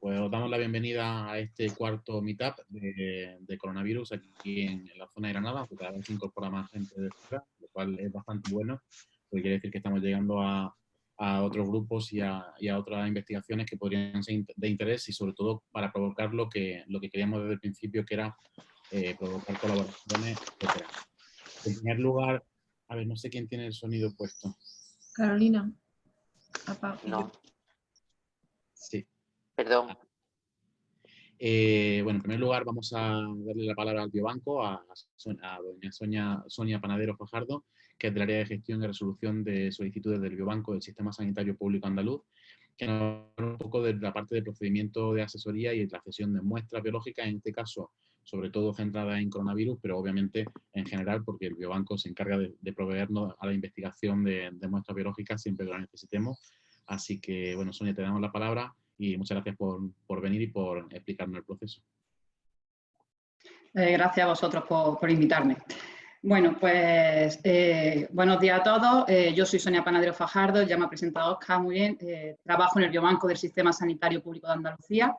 pues os damos la bienvenida a este cuarto meetup de, coronavirus aquí en, la zona de Granada, porque cada vez se incorpora más gente de fuera, lo cual es bastante bueno, porque quiere decir que estamos llegando a, otros grupos y a, otras investigaciones que podrían ser de interés y sobre todo para provocar lo que, lo que queríamos desde el principio, que era eh, provocar colaboraciones, etc. En primer lugar, a ver, no sé quién tiene el sonido puesto. Carolina. No. Sí. Perdón. Eh, bueno, en primer lugar vamos a darle la palabra al biobanco, a, doña Sonia, Sonia Panadero Fajardo, que es del área de gestión y resolución de solicitudes del biobanco del Sistema Sanitario Público Andaluz, que nos habla un poco de la parte de procedimiento de asesoría y la cesión de muestras biológicas, en este caso sobre todo centrada en coronavirus, pero obviamente en general porque el biobanco se encarga de, proveernos a la investigación de, muestras biológicas siempre que lo necesitemos. Así que, bueno, Sonia, te damos la palabra y muchas gracias por, venir y por explicarnos el proceso. Eh, gracias a vosotros por, invitarme. Bueno, pues eh, buenos días a todos. Eh, yo soy Sonia Panadero Fajardo, ya me ha presentado Oscar muy bien. trabajo en el Biobanco del Sistema Sanitario Público de Andalucía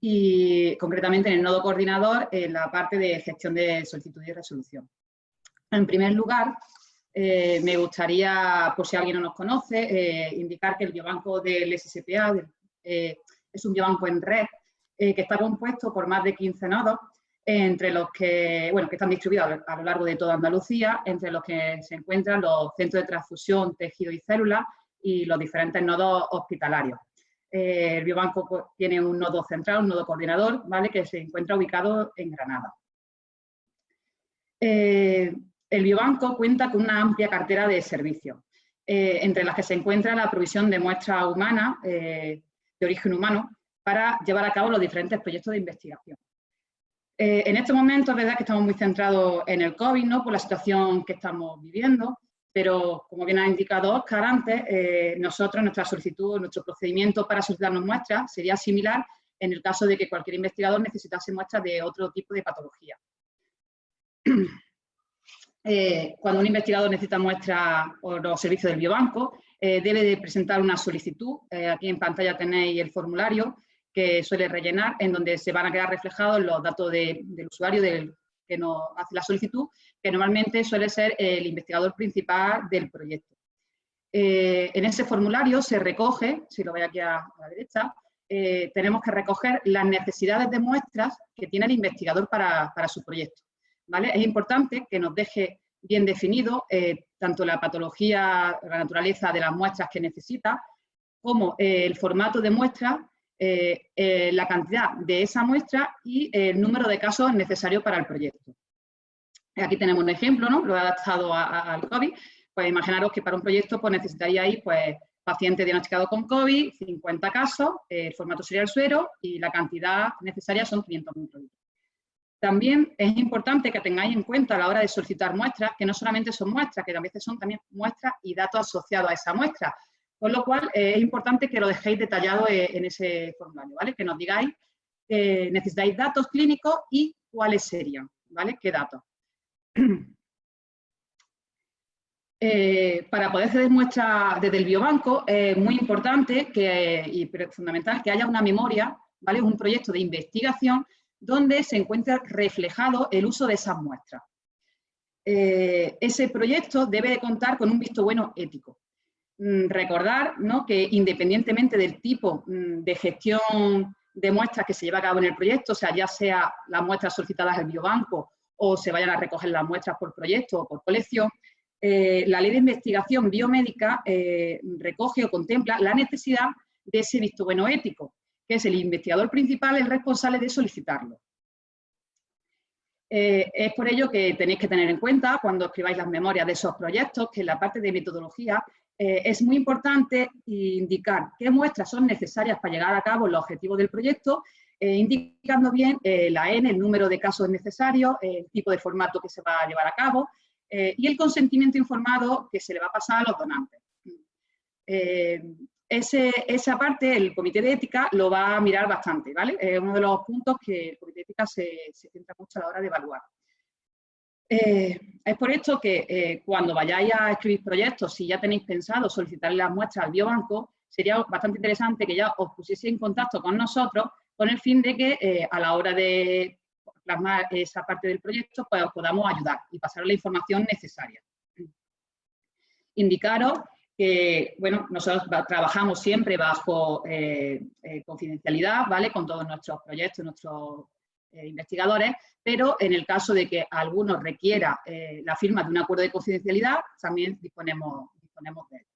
y concretamente en el nodo coordinador en la parte de gestión de solicitud y resolución. En primer lugar, eh, me gustaría, por si alguien no nos conoce, eh, indicar que el biobanco del SSPA eh, es un biobanco en red que está compuesto por más de 15 nodos, entre los que, bueno, que están distribuidos a lo largo de toda Andalucía, entre los que se encuentran los centros de transfusión, tejido y células y los diferentes nodos hospitalarios. El biobanco tiene un nodo central, un nodo coordinador, ¿vale? que se encuentra ubicado en Granada. Eh, el biobanco cuenta con una amplia cartera de servicios, eh, entre las que se encuentra la provisión de muestras humanas de origen humano para llevar a cabo los diferentes proyectos de investigación. en este momento es verdad que estamos muy centrados en el COVID, ¿no? por la situación que estamos viviendo, pero como bien ha indicado Oscar antes, eh, nosotros, nuestra solicitud, nuestro procedimiento para solicitarnos muestras sería similar en el caso de que cualquier investigador necesitase muestras de otro tipo de patología. Eh, cuando un investigador necesita muestras o los servicios del biobanco, eh, debe de presentar una solicitud. aquí en pantalla tenéis el formulario que suele rellenar, en donde se van a quedar reflejados los datos del usuario que nos hace la solicitud, que normalmente suele ser el investigador principal del proyecto. Eh, en ese formulario se recoge, si lo veis aquí a, la derecha, eh, tenemos que recoger las necesidades de muestras que tiene el investigador para, su proyecto. Es importante que nos deje bien definido eh, tanto la patología, la naturaleza de las muestras que necesita, como el formato de muestra eh, eh, la cantidad de esa muestra y el número de casos necesarios para el proyecto. Aquí tenemos un ejemplo, ¿no? Lo he adaptado al COVID. Pues imaginaros que para un proyecto pues necesitaríais pues, paciente diagnosticado con COVID, 50 casos, el formato sería el suero y la cantidad necesaria son 500 microlitros. También es importante que tengáis en cuenta a la hora de solicitar muestras, que no solamente son muestras, que a veces son también muestras y datos asociados a esa muestra. Con lo cual, eh, es importante que lo dejéis detallado eh, en ese formulario, ¿vale? Que nos digáis que necesitáis datos clínicos y cuáles serían, ¿vale? ¿Qué datos? Eh, para poder ceder muestras desde el biobanco es muy importante que, y fundamental que haya una memoria, ¿vale? un proyecto de investigación donde se encuentre reflejado el uso de esas muestras. ese proyecto debe de contar con un visto bueno ético. Mm, recordar que independientemente del tipo mm, de gestión de muestras que se lleva a cabo en el proyecto, o sea, ya sea las muestras solicitadas al biobanco o se vayan a recoger las muestras por proyecto o por colección, eh, la ley de investigación biomédica eh, recoge o contempla la necesidad de ese visto bueno ético, que es el investigador principal el responsable de solicitarlo. Eh, es por ello que tenéis que tener en cuenta cuando escribáis las memorias de esos proyectos que en la parte de metodología eh, es muy importante indicar qué muestras son necesarias para llegar a cabo los objetivos del proyecto, eh, indicando bien la N, el número de casos necesarios, el tipo de formato que se va a llevar a cabo y el consentimiento informado que se le va a pasar a los donantes. Esa parte, el comité de ética lo va a mirar bastante, ¿vale? Es uno de los puntos que el comité de ética se, se centra mucho a la hora de evaluar. Eh, es por esto que eh, cuando vayáis a escribir proyectos, si ya tenéis pensado solicitar las muestras al biobanco, sería bastante interesante que ya os pusiese en contacto con nosotros con el fin de que eh, a la hora de plasmar esa parte del proyecto pues os podamos ayudar y pasar la información necesaria. Indicaros que, bueno, nosotros trabajamos siempre bajo eh, eh, confidencialidad, ¿vale? Con todos nuestros proyectos, nuestros investigadores, pero en el caso de que alguno requiera la firma de un acuerdo de confidencialidad, también disponemos, de él.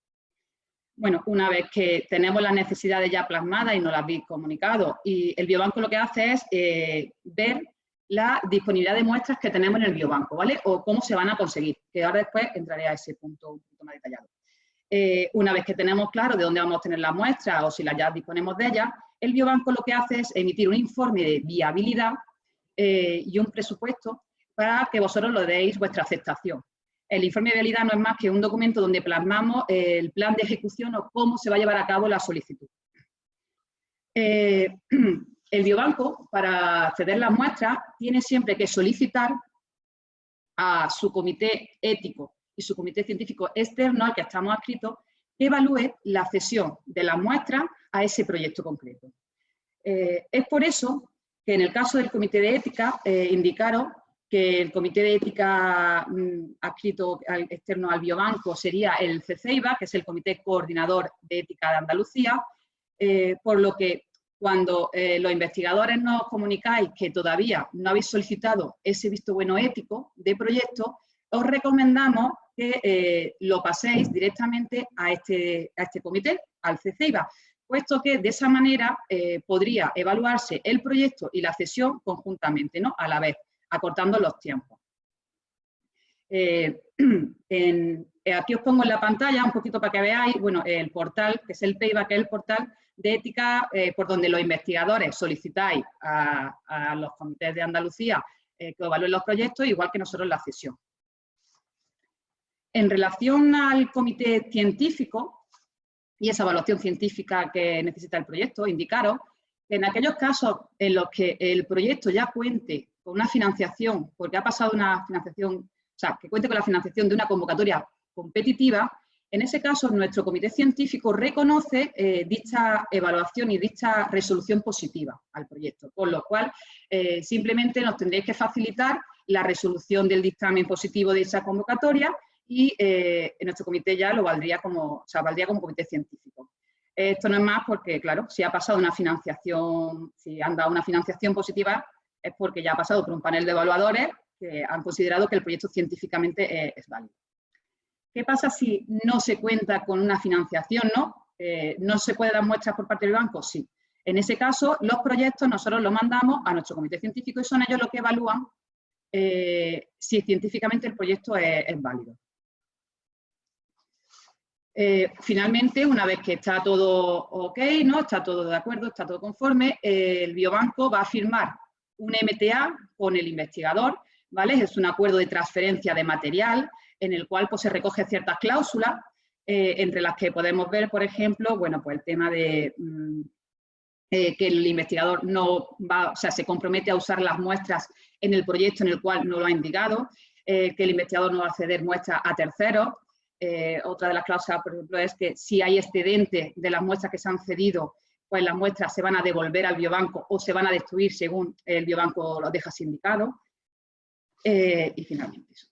Bueno, una vez que tenemos las necesidades ya plasmadas y nos las habéis comunicado, y el biobanco lo que hace es eh, ver la disponibilidad de muestras que tenemos en el biobanco, ¿vale? O cómo se van a conseguir, que ahora después entraré a ese punto un poquito más detallado. Eh, una vez que tenemos claro de dónde vamos a tener las muestras o si las ya disponemos de ellas, el biobanco lo que hace es emitir un informe de viabilidad eh, y un presupuesto para que vosotros lo deis vuestra aceptación. El informe de viabilidad no es más que un documento donde plasmamos el plan de ejecución o cómo se va a llevar a cabo la solicitud. Eh, el biobanco, para acceder las muestras, tiene siempre que solicitar a su comité ético y su comité científico externo al que estamos adscritos evalúe la cesión de las muestras a ese proyecto concreto. Eh, es por eso que en el caso del comité de ética eh, indicaron que el Comité de Ética mm, adscrito externo al biobanco sería el CCEIBA, que es el Comité Coordinador de Ética de Andalucía, eh, por lo que cuando eh, los investigadores nos comunicáis que todavía no habéis solicitado ese visto bueno ético de proyecto, os recomendamos que eh, lo paséis directamente a este, a este comité, al CCEIBA, puesto que de esa manera podría evaluarse el proyecto y la cesión conjuntamente, ¿no? a la vez acortando los tiempos. Eh, eh, aquí os pongo en la pantalla un poquito para que veáis, bueno, el portal, que es el PEIBA, que es el portal de ética eh, por donde los investigadores solicitáis a, los comités de Andalucía que evalúen los proyectos, igual que nosotros la cesión. En relación al comité científico y esa evaluación científica que necesita el proyecto, indicaros que en aquellos casos en los que el proyecto ya cuente con una financiación, porque ha pasado una financiación, o sea, que cuente con la financiación de una convocatoria competitiva, en ese caso nuestro comité científico reconoce eh, dicha evaluación y dicha resolución positiva al proyecto, con lo cual eh, simplemente nos tendréis que facilitar la resolución del dictamen positivo de esa convocatoria y eh, nuestro comité ya lo valdría como, o sea, valdría como comité científico. Esto no es más porque, claro, si ha pasado una financiación, si han dado una financiación positiva, es porque ya ha pasado por un panel de evaluadores que han considerado que el proyecto científicamente es, válido. ¿Qué pasa si no se cuenta con una financiación? ¿no? Eh, ¿No se puede dar muestras por parte del banco? Sí. En ese caso, los proyectos nosotros los mandamos a nuestro comité científico y son ellos los que evalúan eh, si científicamente el proyecto es, válido. Eh, finalmente, una vez que está todo ok, ¿no? está todo de acuerdo, está todo conforme, el biobanco va a firmar un MTA con el investigador, ¿vale? Es un acuerdo de transferencia de material en el cual pues, se recoge ciertas cláusulas, eh, entre las que podemos ver, por ejemplo, bueno, pues el tema de mm, eh, que el investigador no va, o sea, se compromete a usar las muestras en el proyecto en el cual no lo ha indicado, eh, que el investigador no va a ceder muestras a terceros. Otra de las cláusulas, por ejemplo, es que si hay excedente de las muestras que se han cedido pues las muestras se van a devolver al biobanco o se van a destruir según el biobanco lo deja sindicado. Eh, y finalmente eso.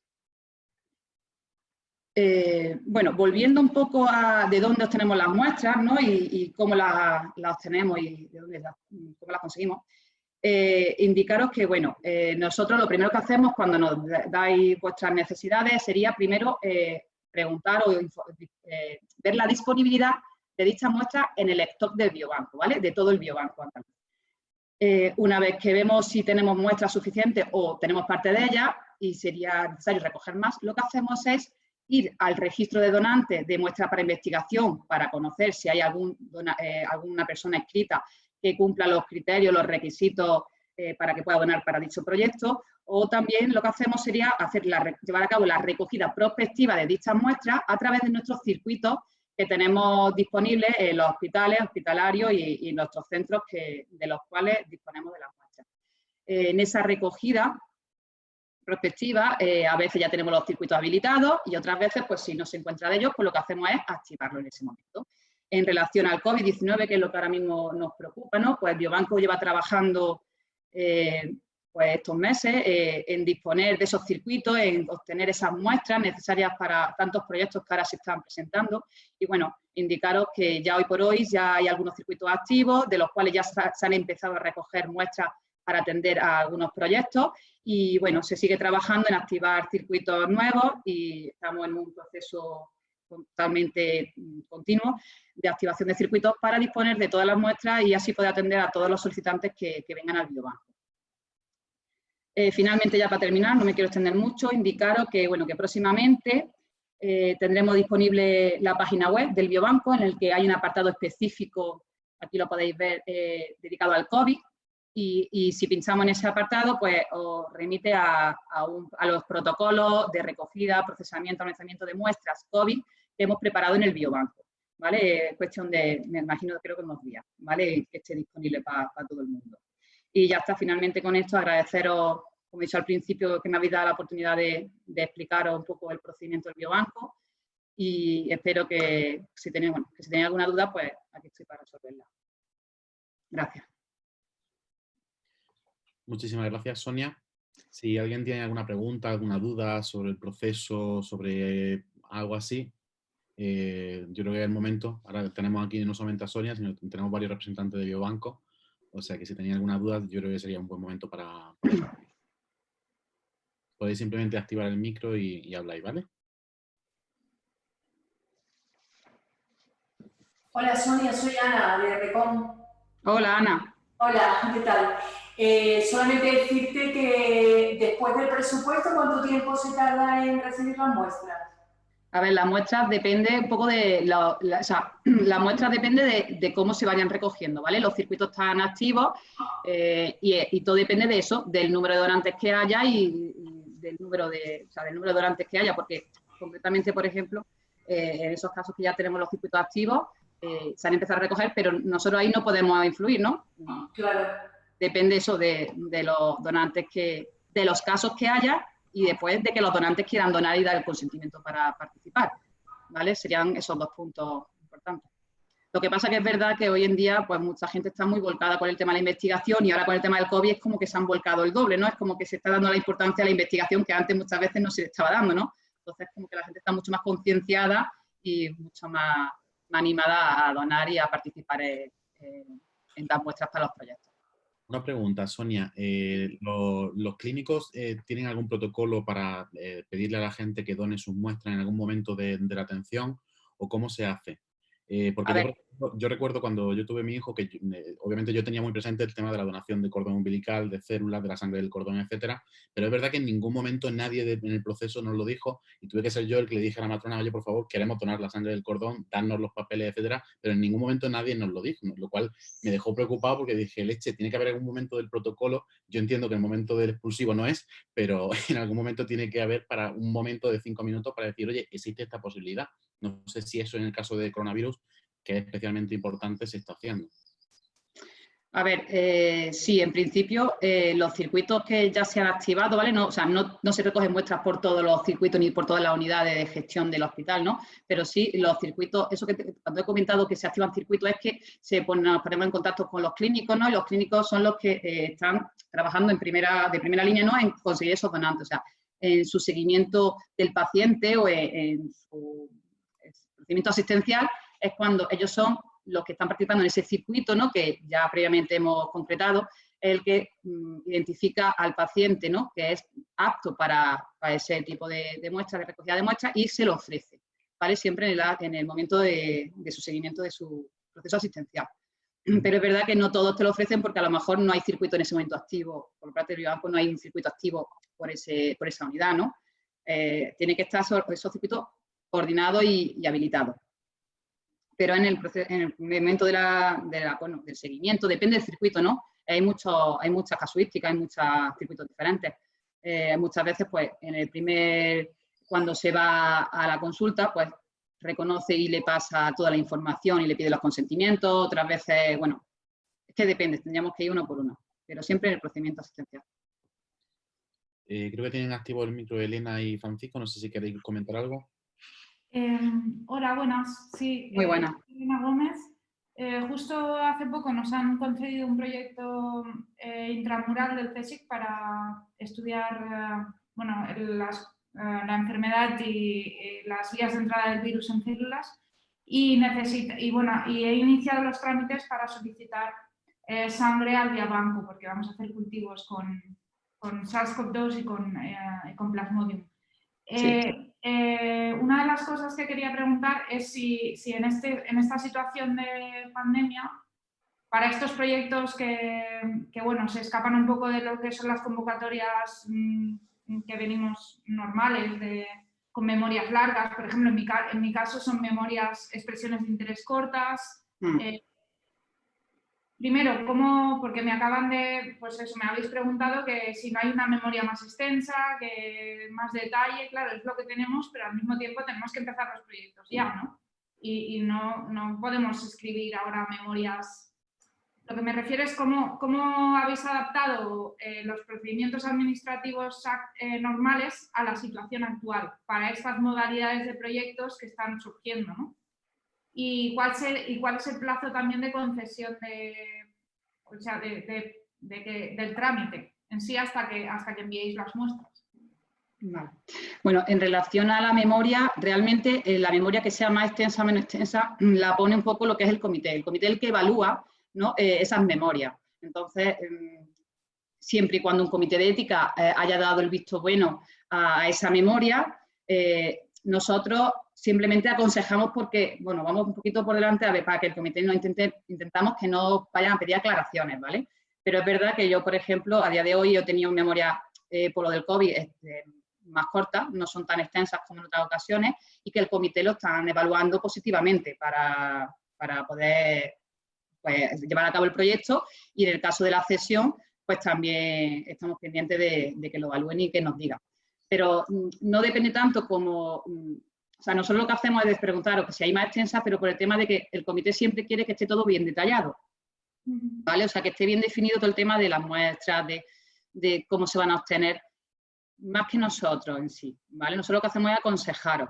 Eh, bueno, volviendo un poco a de dónde obtenemos las muestras ¿no? y, cómo las obtenemos y de dónde cómo las conseguimos, eh, indicaros que bueno, nosotros lo primero que hacemos cuando nos dais vuestras necesidades sería primero preguntar o ver la disponibilidad de dicha muestra en el stock del biobanco, ¿vale? De todo el biobanco eh, una vez que vemos si tenemos muestras suficientes o tenemos parte de ellas y sería necesario recoger más, lo que hacemos es ir al registro de donantes de muestra para investigación para conocer si hay algún eh, alguna persona escrita que cumpla los criterios, los requisitos eh, para que pueda donar para dicho proyecto, o también lo que hacemos sería hacer llevar a cabo la recogida prospectiva de dichas muestras a través de nuestros circuitos que tenemos disponibles en los hospitales, hospitalarios y, nuestros centros que, de los cuales disponemos de las muestras. Eh, en esa recogida prospectiva, eh, a veces ya tenemos los circuitos habilitados y otras veces, pues si no se encuentra de ellos, pues lo que hacemos es activarlo en ese momento. en relación al COVID-19, que es lo que ahora mismo nos preocupa, ¿no? Pues Biobanco lleva trabajando eh, pues estos meses eh, en disponer de esos circuitos, en obtener esas muestras necesarias para tantos proyectos que ahora se están presentando. Y bueno, indicaros que ya hoy por hoy ya hay algunos circuitos activos, de los cuales ya se han empezado a recoger muestras para atender a algunos proyectos y bueno, se sigue trabajando en activar circuitos nuevos y estamos en un proceso totalmente mm, continuo de activación de circuitos para disponer de todas las muestras y así poder atender a todos los solicitantes que, vengan al biobanco. Eh, finalmente, ya para terminar, no me quiero extender mucho, indicaros que, bueno, que próximamente eh, tendremos disponible la página web del biobanco en el que hay un apartado específico, aquí lo podéis ver, eh, dedicado al COVID, y, si pinchamos en ese apartado, pues os remite a, los protocolos de recogida, procesamiento, almacenamiento de muestras COVID hemos preparado en el biobanco. ¿Vale? Es cuestión de, me imagino, creo que unos días, ¿vale? Que esté disponible para todo el mundo. Y ya está, finalmente con esto, agradeceros, como he dicho al principio, que me habéis dado la oportunidad de, explicaros un poco el procedimiento del biobanco y espero que si tenéis, que si tenéis alguna duda, pues aquí estoy para resolverla. Gracias. Muchísimas gracias, Sonia. Si alguien tiene alguna pregunta, alguna duda sobre el proceso, sobre algo así, eh, yo creo que es el momento. Ahora tenemos aquí no solamente a Sonia, sino que tenemos varios representantes de Biobanco. O sea que si tenéis alguna duda, yo creo que sería un buen momento para... Podéis simplemente activar el micro y, y habláis, ¿vale? Hola Sonia, soy Ana de Recon. Hola Ana. Hola, ¿qué tal? Eh, solamente decirte que después del presupuesto, ¿cuánto tiempo se tarda en recibir las muestras? A ver, las muestras depende un poco de, la, o sea, las muestras depende de, cómo se vayan recogiendo, ¿vale? Los circuitos están activos eh, y, todo depende de eso, del número de donantes que haya y, del número de, o sea, del número de donantes que haya, porque concretamente, por ejemplo, eh, en esos casos que ya tenemos los circuitos activos, se han empezado a recoger, pero nosotros ahí no podemos influir, ¿no? Claro depende eso de, los donantes que, de los casos que haya y después de que los donantes quieran donar y dar el consentimiento para participar. ¿Vale? Serían esos dos puntos importantes. Lo que pasa que es verdad que hoy en día pues mucha gente está muy volcada con el tema de la investigación y ahora con el tema del COVID es como que se han volcado el doble, ¿no? Es como que se está dando la importancia a la investigación que antes muchas veces no se le estaba dando, ¿no? Entonces como que la gente está mucho más concienciada y mucho más, animada a donar y a participar en, en dar muestras para los proyectos. Una pregunta, Sonia. Eh, ¿Los clínicos eh, tienen algún protocolo para eh, pedirle a la gente que done sus muestras en algún momento de la atención o cómo se hace? Eh, porque yo, recuerdo cuando yo tuve mi hijo que obviamente yo tenía muy presente el tema de la donación de cordón umbilical, de células, de la sangre del cordón, etcétera, pero es verdad que en ningún momento nadie en el proceso nos lo dijo y tuve que ser yo el que le dije a la matrona, oye, por favor, queremos donar la sangre del cordón, darnos los papeles, etcétera, pero en ningún momento nadie nos lo dijo, lo cual me dejó preocupado porque dije, leche, tiene que haber algún momento del protocolo, yo entiendo que el momento del expulsivo no es, pero en algún momento tiene que haber para un momento de cinco minutos para decir, oye, existe esta posibilidad. No sé si eso en el caso de coronavirus, que es especialmente importante, se está haciendo. A ver, eh, sí, en principio eh, los circuitos que ya se han activado, ¿vale? No, o sea, no, se recogen muestras por todos los circuitos ni por todas las unidades de gestión del hospital, ¿no? Pero sí, los circuitos, eso que cuando he comentado que se activan circuitos es que se ponen, nos ponemos en contacto con los clínicos, ¿no? Y los clínicos son los que eh, están trabajando en primera, de primera línea, ¿no? En conseguir esos donantes, o sea, en su seguimiento del paciente o en su procedimiento asistencial es cuando ellos son los que están participando en ese circuito, ¿no? que ya previamente hemos concretado, el que mm, identifica al paciente ¿no? que es apto para, ese tipo de, de muestras, de recogida de muestras, y se lo ofrece, ¿vale? Siempre en el, momento de, su seguimiento de su proceso asistencial. Pero es verdad que no todos te lo ofrecen porque a lo mejor no hay circuito en ese momento activo, por parte del Biobanco no hay un circuito activo por, ese, esa unidad, ¿no? Eh, tiene que estar esos circuitos coordinados y, y habilitados pero en el, en el momento de la, del seguimiento, depende del circuito, ¿no? Hay, mucho, hay muchas casuísticas, hay muchos circuitos diferentes. Eh, muchas veces, pues, en el primer, cuando se va a la consulta, pues, reconoce y le pasa toda la información y le pide los consentimientos. Otras veces, bueno, es que depende, tendríamos que ir uno por uno, pero siempre en el procedimiento asistencial. Eh, creo que tienen activo el micro Elena y Francisco, no sé si queréis comentar algo. Em, hola, buenas. Sí, Muy buenas. Elena Gómez. Eh, justo hace poco nos han concedido un proyecto eh, intramural del CSIC para estudiar eh, bueno, la enfermedad y, las vías de entrada del virus en células y, necesita, y, bueno, y he iniciado los trámites para solicitar sangre al biobanco porque vamos a hacer cultivos con, con SARS-CoV-2 y con, con Plasmodium. Eh, una de las cosas que quería preguntar es si, en, este, en esta situación de pandemia, para estos proyectos que, bueno, se escapan un poco de lo que son las convocatorias mm, que venimos normales, de, con memorias largas, por ejemplo, en mi, en mi caso son memorias, expresiones de interés cortas, mm. eh, Primero, ¿cómo? Porque me acaban de, pues eso, me habéis preguntado que si no hay una memoria más extensa, que más detalle, claro, es lo que tenemos, pero al mismo tiempo tenemos que empezar los proyectos ya, ¿no? Y, no, no, podemos escribir ahora memorias. Lo que me refiero es cómo, cómo habéis adaptado eh, los procedimientos administrativos eh, normales a la situación actual para estas modalidades de proyectos que están surgiendo, ¿no? Y cuál, es el plazo también de concesión de, o sea, de, del trámite en sí hasta que, hasta que enviéis las muestras. Bueno, en relación a la memoria, realmente eh, la memoria que sea más extensa o menos extensa mm, la pone un poco lo que es el comité. El comité el que evalúa. Eh, esas memorias. Entonces, em, siempre y cuando un comité de ética eh, haya dado el visto bueno a esa memoria, nosotros simplemente aconsejamos porque, bueno, vamos un poquito por delante a para que el comité no intente, intentamos que no vayan a pedir aclaraciones, ¿vale? Pero es verdad que yo, por ejemplo, a día de hoy yo tenía una memoria eh, por lo del COVID este, más corta, no son tan extensas como en otras ocasiones, y que el comité lo están evaluando positivamente para, poder pues, llevar a cabo el proyecto y en el caso de la cesión, pues también estamos pendientes de, de que lo evalúen y que nos digan. Pero mm, no depende tanto como mm, o sea, nosotros lo que hacemos es preguntar que si hay más extensa, pero por el tema de que el comité siempre quiere que esté todo bien detallado. ¿Vale? O sea, que esté bien definido todo el tema de las muestras, de, cómo se van a obtener, más que nosotros en sí. ¿Vale? Nosotros lo que hacemos es aconsejaros.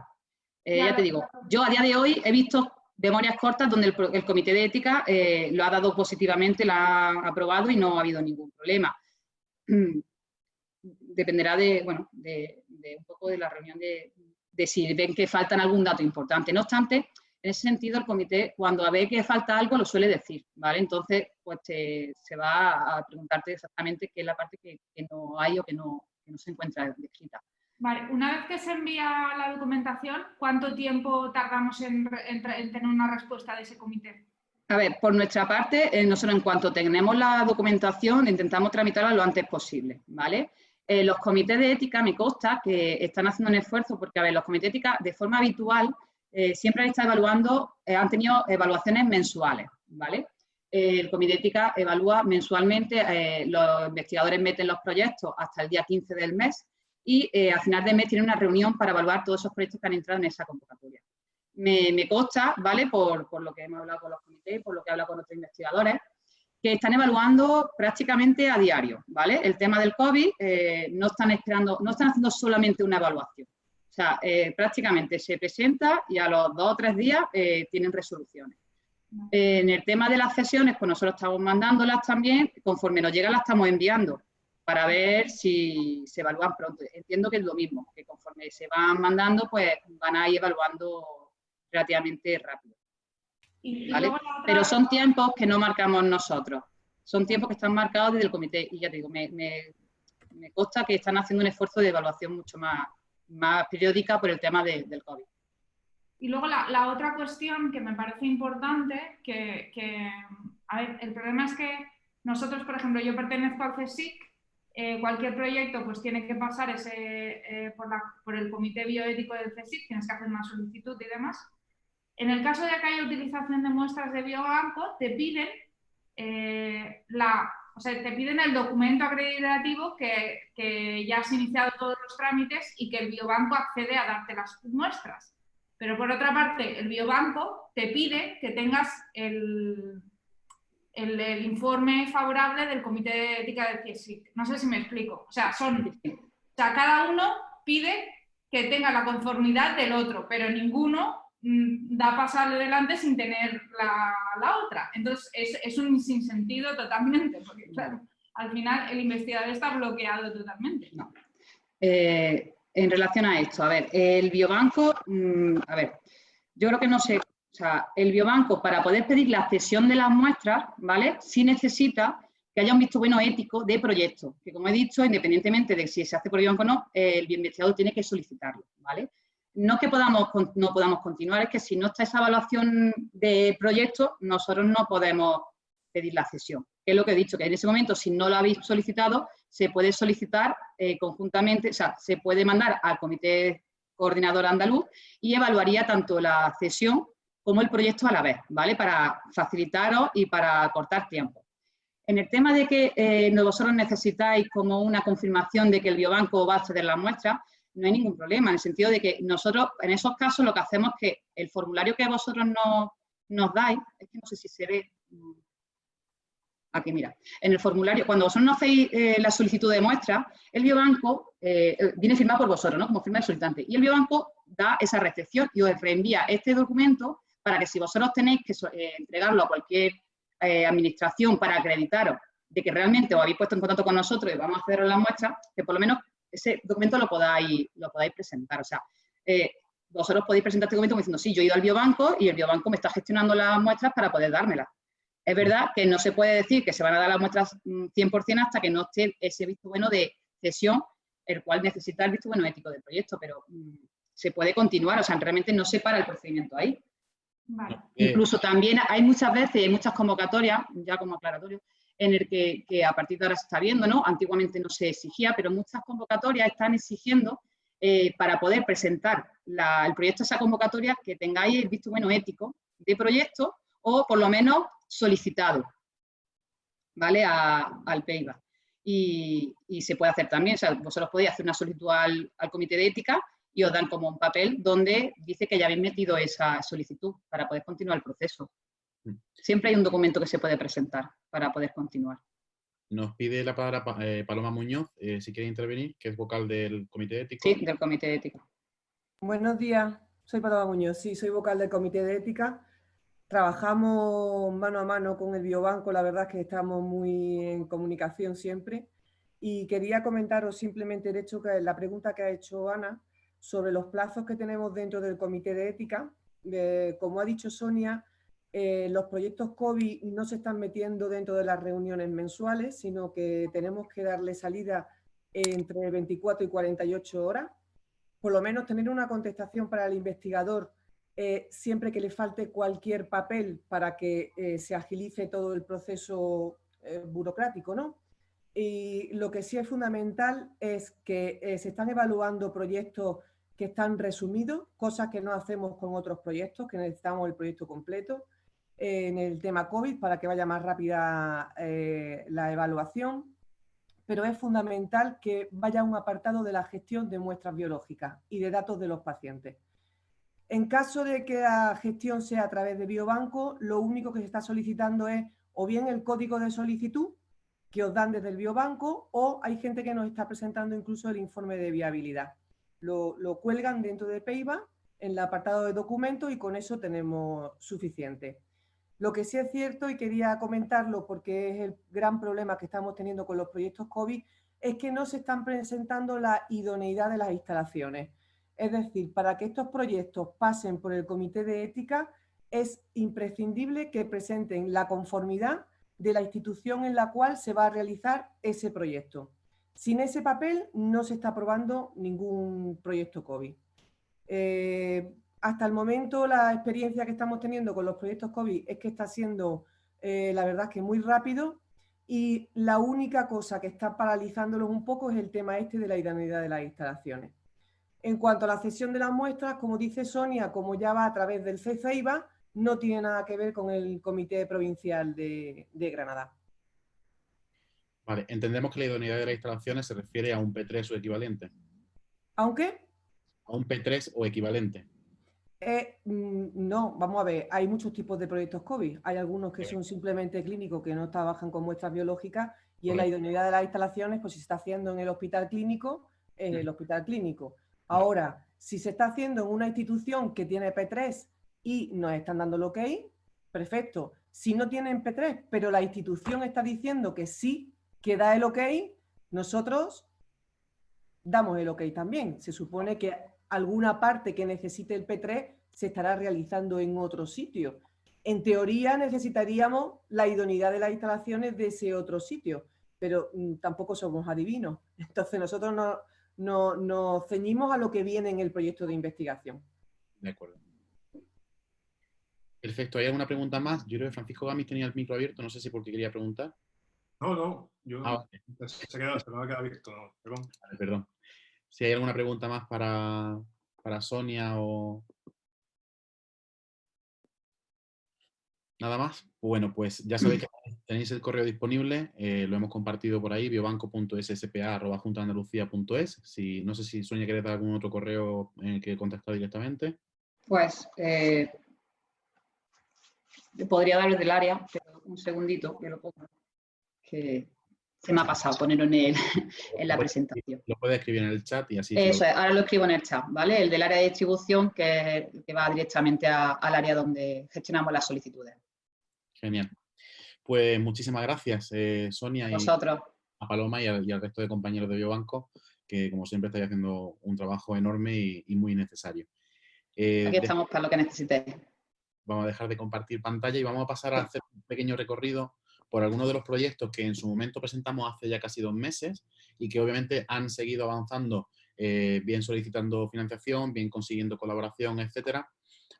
Eh, ya te digo, yo a día de hoy he visto memorias cortas donde el, comité de ética eh, lo ha dado positivamente, lo ha aprobado y no ha habido ningún problema. Dependerá de, bueno, de un poco de la reunión de, de si ven que faltan algún dato importante. No obstante, en ese sentido, el comité, cuando ve que falta algo, lo suele decir, ¿vale? Entonces, pues se va a preguntarte exactamente qué es la parte que, no hay o que no, se encuentra descrita. Vale, una vez que se envía la documentación, ¿cuánto tiempo tardamos en, tener una respuesta de ese comité? A ver, por nuestra parte, eh, nosotros en cuanto tenemos la documentación, intentamos tramitarla lo antes posible, ¿vale? Eh, los comités de ética me consta que están haciendo un esfuerzo porque, a ver, los comités de ética de forma habitual eh, siempre han estado evaluando, eh, han tenido evaluaciones mensuales, ¿vale? el comité de ética evalúa mensualmente, los investigadores meten los proyectos hasta el día 15 del mes y a final de mes tienen una reunión para evaluar todos esos proyectos que han entrado en esa convocatoria. Me, me consta, ¿vale? Por, por, lo que hemos hablado con los comités, por lo que he hablado con otros investigadores, que están evaluando prácticamente a diario, ¿vale? El tema del COVID eh, no están esperando, no están haciendo solamente una evaluación. O sea, eh, prácticamente se presenta y a los dos o tres días eh, tienen resoluciones. en el tema de las sesiones, pues nosotros estamos mandándolas también, conforme nos llega las estamos enviando para ver si se evalúan pronto. Entiendo que es lo mismo, que conforme se van mandando, pues van a ir evaluando relativamente rápido. Pero son tiempos que no marcamos nosotros. Son tiempos que están marcados desde el comité. Y ya te digo, me, me, consta que están haciendo un esfuerzo de evaluación mucho más, más periódica por el tema del COVID. Y luego la, otra cuestión que me parece importante, que, a ver, el problema es que nosotros, por ejemplo, yo pertenezco al CSIC, eh, cualquier proyecto pues tiene que pasar ese, eh, por, la, por, el comité bioético del CSIC, tienes que hacer una solicitud y demás. En el caso de que haya utilización de muestras de biobanco, te piden, eh, la, o sea, te piden el documento acreditativo que, ya has iniciado todos los trámites y que el biobanco accede a darte las muestras. Pero por otra parte, el biobanco te pide que tengas el, el, informe favorable del Comité de Ética del CSIC. No sé si me explico. O sea, son, o sea, cada uno pide que tenga la conformidad del otro, pero ninguno da paso adelante sin tener la, otra. Entonces, es, un sinsentido totalmente, porque claro, al final el investigador está bloqueado totalmente. Eh, en relación a esto, a ver, el biobanco, mm, a ver, yo creo que no sé, o sea, el biobanco para poder pedir la cesión de las muestras, ¿vale? Sí necesita que haya un visto bueno ético de proyecto, que como he dicho, independientemente de si se hace por biobanco o no, el investigador tiene que solicitarlo, ¿vale? No que podamos, no podamos continuar, es que si no está esa evaluación de proyecto, nosotros no podemos pedir la cesión. Es lo que he dicho, que en ese momento, si no lo habéis solicitado, se puede solicitar eh, conjuntamente, o sea, se puede mandar al comité coordinador andaluz y evaluaría tanto la cesión como el proyecto a la vez, ¿vale? Para facilitaros y para cortar tiempo. En el tema de que eh, vosotros necesitáis como una confirmación de que el biobanco va a acceder la muestra, no hay ningún problema, en el sentido de que nosotros, en esos casos, lo que hacemos es que el formulario que vosotros nos, nos dais, es que no sé si se ve, mm, Aquí, mira. En el formulario, cuando vosotros no hacéis eh, la solicitud de muestra, el biobanco eh, eh, viene firmado por vosotros, ¿no? Como firma del solicitante. Y el biobanco da esa recepción y os reenvía este documento para que si vosotros tenéis que entregarlo a cualquier administración para acreditaros de que realmente os habéis puesto en contacto con nosotros y vamos a hacer la muestra, que por lo menos ese documento lo podáis, lo podáis presentar. O sea, vosotros podéis presentar este documento diciendo, sí, yo he ido al biobanco y el biobanco me está gestionando las muestras para poder dármelas. Es verdad que no se puede decir que se van a dar las muestras 100% mm, hasta que no esté ese visto bueno de cesión, el cual necesita el visto bueno ético del proyecto, pero mm, se puede continuar, o sea, realmente no se para el procedimiento ahí. Incluso también hay muchas veces, hay muchas convocatorias, ya como aclaratorio, en el que, a partir de ahora se está viendo, ¿no? Antiguamente no se exigía, pero muchas convocatorias están exigiendo eh, para poder presentar el proyecto de esa convocatoria que tengáis el visto bueno ético de proyecto o por lo menos solicitado ¿vale? al PEIBA. Y, se puede hacer también, o sea, vosotros podéis hacer una solicitud al, comité de ética y os dan como un papel donde dice que ya habéis metido esa solicitud para poder continuar el proceso. Siempre hay un documento que se puede presentar para poder continuar. Nos pide la palabra eh, Paloma Muñoz, eh, si quiere intervenir, que es vocal del comité de ética. Sí, del comité de ética. Buenos días, soy Paloma Muñoz, sí, soy vocal del comité de ética. Trabajamos mano a mano con el biobanco, la verdad es que estamos muy en comunicación siempre. Y quería comentaros simplemente el hecho que la pregunta que ha hecho Ana sobre los plazos que tenemos dentro del comité de ética. como ha dicho Sonia, eh, los proyectos COVID no se están metiendo dentro de las reuniones mensuales, sino que tenemos que darle salida entre 24 y 48 horas. Por lo menos tener una contestación para el investigador eh, siempre que le falte cualquier papel para que eh, se agilice todo el proceso burocrático, ¿no? Y lo que sí es fundamental es que se están evaluando proyectos que están resumidos, cosas que no hacemos con otros proyectos, que necesitamos el proyecto completo, en el tema COVID para que vaya más rápida la evaluación, pero es fundamental que vaya un apartado de la gestión de muestras biológicas y de datos de los pacientes. En caso de que la gestión sea a través de biobanco, lo único que se está solicitando es o bien el código de solicitud que os dan desde el biobanco o hay gente que nos está presentando incluso el informe de viabilidad. Lo, cuelgan dentro de PEIBA en el apartado de documentos y con eso tenemos suficiente. Lo que sí es cierto, y quería comentarlo porque es el gran problema que estamos teniendo con los proyectos COVID, es que no se están presentando la idoneidad de las instalaciones. Es decir, para que estos proyectos pasen por el comité de ética, es imprescindible que presenten la conformidad de la institución en la cual se va a realizar ese proyecto. Sin ese papel no se está aprobando ningún proyecto COVID. Eh, hasta el momento la experiencia que estamos teniendo con los proyectos COVID es que está siendo, eh, la verdad, que muy rápido y la única cosa que está paralizándolos un poco es el tema este de la idoneidad de las instalaciones. En cuanto a la cesión de las muestras, como dice Sonia, como ya va a través del CCIBA, no tiene nada que ver con el Comité Provincial de, Granada. Vale, entendemos que la idoneidad de las instalaciones se refiere a un P3 o equivalente. ¿A un qué? A un P3 o equivalente. Eh, mm, no, vamos a ver, hay muchos tipos de proyectos COVID. Hay algunos que son simplemente clínicos, que no trabajan con muestras biológicas, y en la idoneidad de las instalaciones, pues si se está haciendo en el hospital clínico, en el hospital clínico Ahora, si se está haciendo en una institución que tiene P3 y nos están dando el ok, perfecto. Si no tienen P3, pero la institución está diciendo que sí, que da el ok, nosotros damos el ok también. Se supone que alguna parte que necesite el P3 se estará realizando en otro sitio. En teoría necesitaríamos la idoneidad de las instalaciones de ese otro sitio, pero mm, tampoco somos adivinos. Entonces nosotros no, nos ceñimos a lo que viene en el proyecto de investigación. De acuerdo. Perfecto. ¿Hay alguna pregunta más? Yo creo que Francisco Gamis tenía el micro abierto, no sé si porque quería preguntar. No, no, yo ah, se, ha quedado, se me ha quedado abierto, perdón. perdón. Si hay alguna pregunta más para, para Sonia o... Nada más. Bueno, pues ya sabéis que tenéis el correo disponible, eh, lo hemos compartido por ahí, biobanco.sspa.juntaandalucía.es. Si, no sé si Sonia quiere dar algún otro correo en el que contactar directamente. Pues eh, podría dar el del área, pero un segundito que lo pongo. Que se me ha pasado ponerlo en, el, en la presentación. Lo puede escribir en el chat y así. Eso es, ahora lo escribo en el chat, ¿vale? El del área de distribución que, que va directamente al área donde gestionamos las solicitudes. Genial. Pues muchísimas gracias, eh, Sonia. Y a Paloma y al, resto de compañeros de Biobanco, que como siempre estáis haciendo un trabajo enorme y, muy necesario. Eh, Aquí estamos para lo que necesitéis. Vamos a dejar de compartir pantalla y vamos a pasar a hacer un pequeño recorrido por algunos de los proyectos que en su momento presentamos hace ya casi dos meses y que obviamente han seguido avanzando, eh, bien solicitando financiación, bien consiguiendo colaboración, etcétera.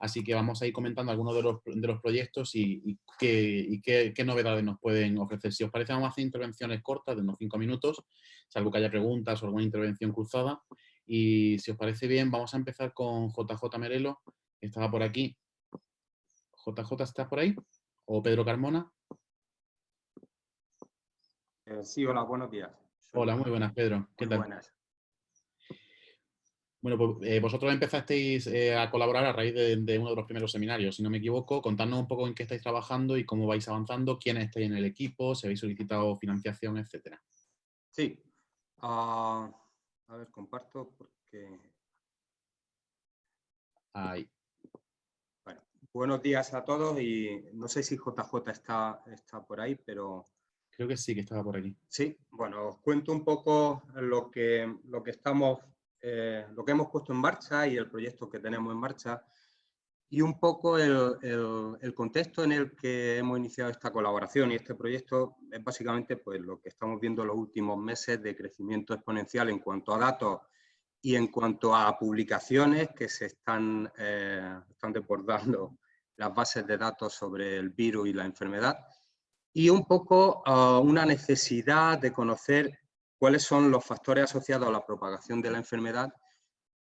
Así que vamos a ir comentando algunos de los, de los proyectos y, qué, qué, novedades nos pueden ofrecer. Si os parece, vamos a hacer intervenciones cortas de unos cinco minutos, salvo que haya preguntas o alguna intervención cruzada. Y si os parece bien, vamos a empezar con JJ Merelo, que estaba por aquí. JJ, ¿estás por ahí? ¿O Pedro Carmona? Eh, sí, hola, buenos días. Hola, muy buenas, Pedro. ¿Qué tal? Buenas. Bueno, pues eh, vosotros empezasteis eh, a colaborar a raíz de, uno de los primeros seminarios, si no me equivoco. Contadnos un poco en qué estáis trabajando y cómo vais avanzando, quiénes estáis en el equipo, si habéis solicitado financiación, etcétera. Sí. Ah, a ver, comparto porque... Ahí. Bueno, buenos días a todos y no sé si JJ está, está por ahí, pero Creo que sí, que estaba por aquí. Sí, bueno, os cuento un poco lo que, lo que estamos, eh, lo que hemos puesto en marcha y el proyecto que tenemos en marcha y un poco el, el, contexto en el que hemos iniciado esta colaboración y este proyecto es básicamente pues, lo que estamos viendo en los últimos meses de crecimiento exponencial en cuanto a datos y en cuanto a publicaciones que se están, eh, están desbordando las bases de datos sobre el virus y la enfermedad y un poco ah, una necesidad de conocer cuáles son los factores asociados a la propagación de la enfermedad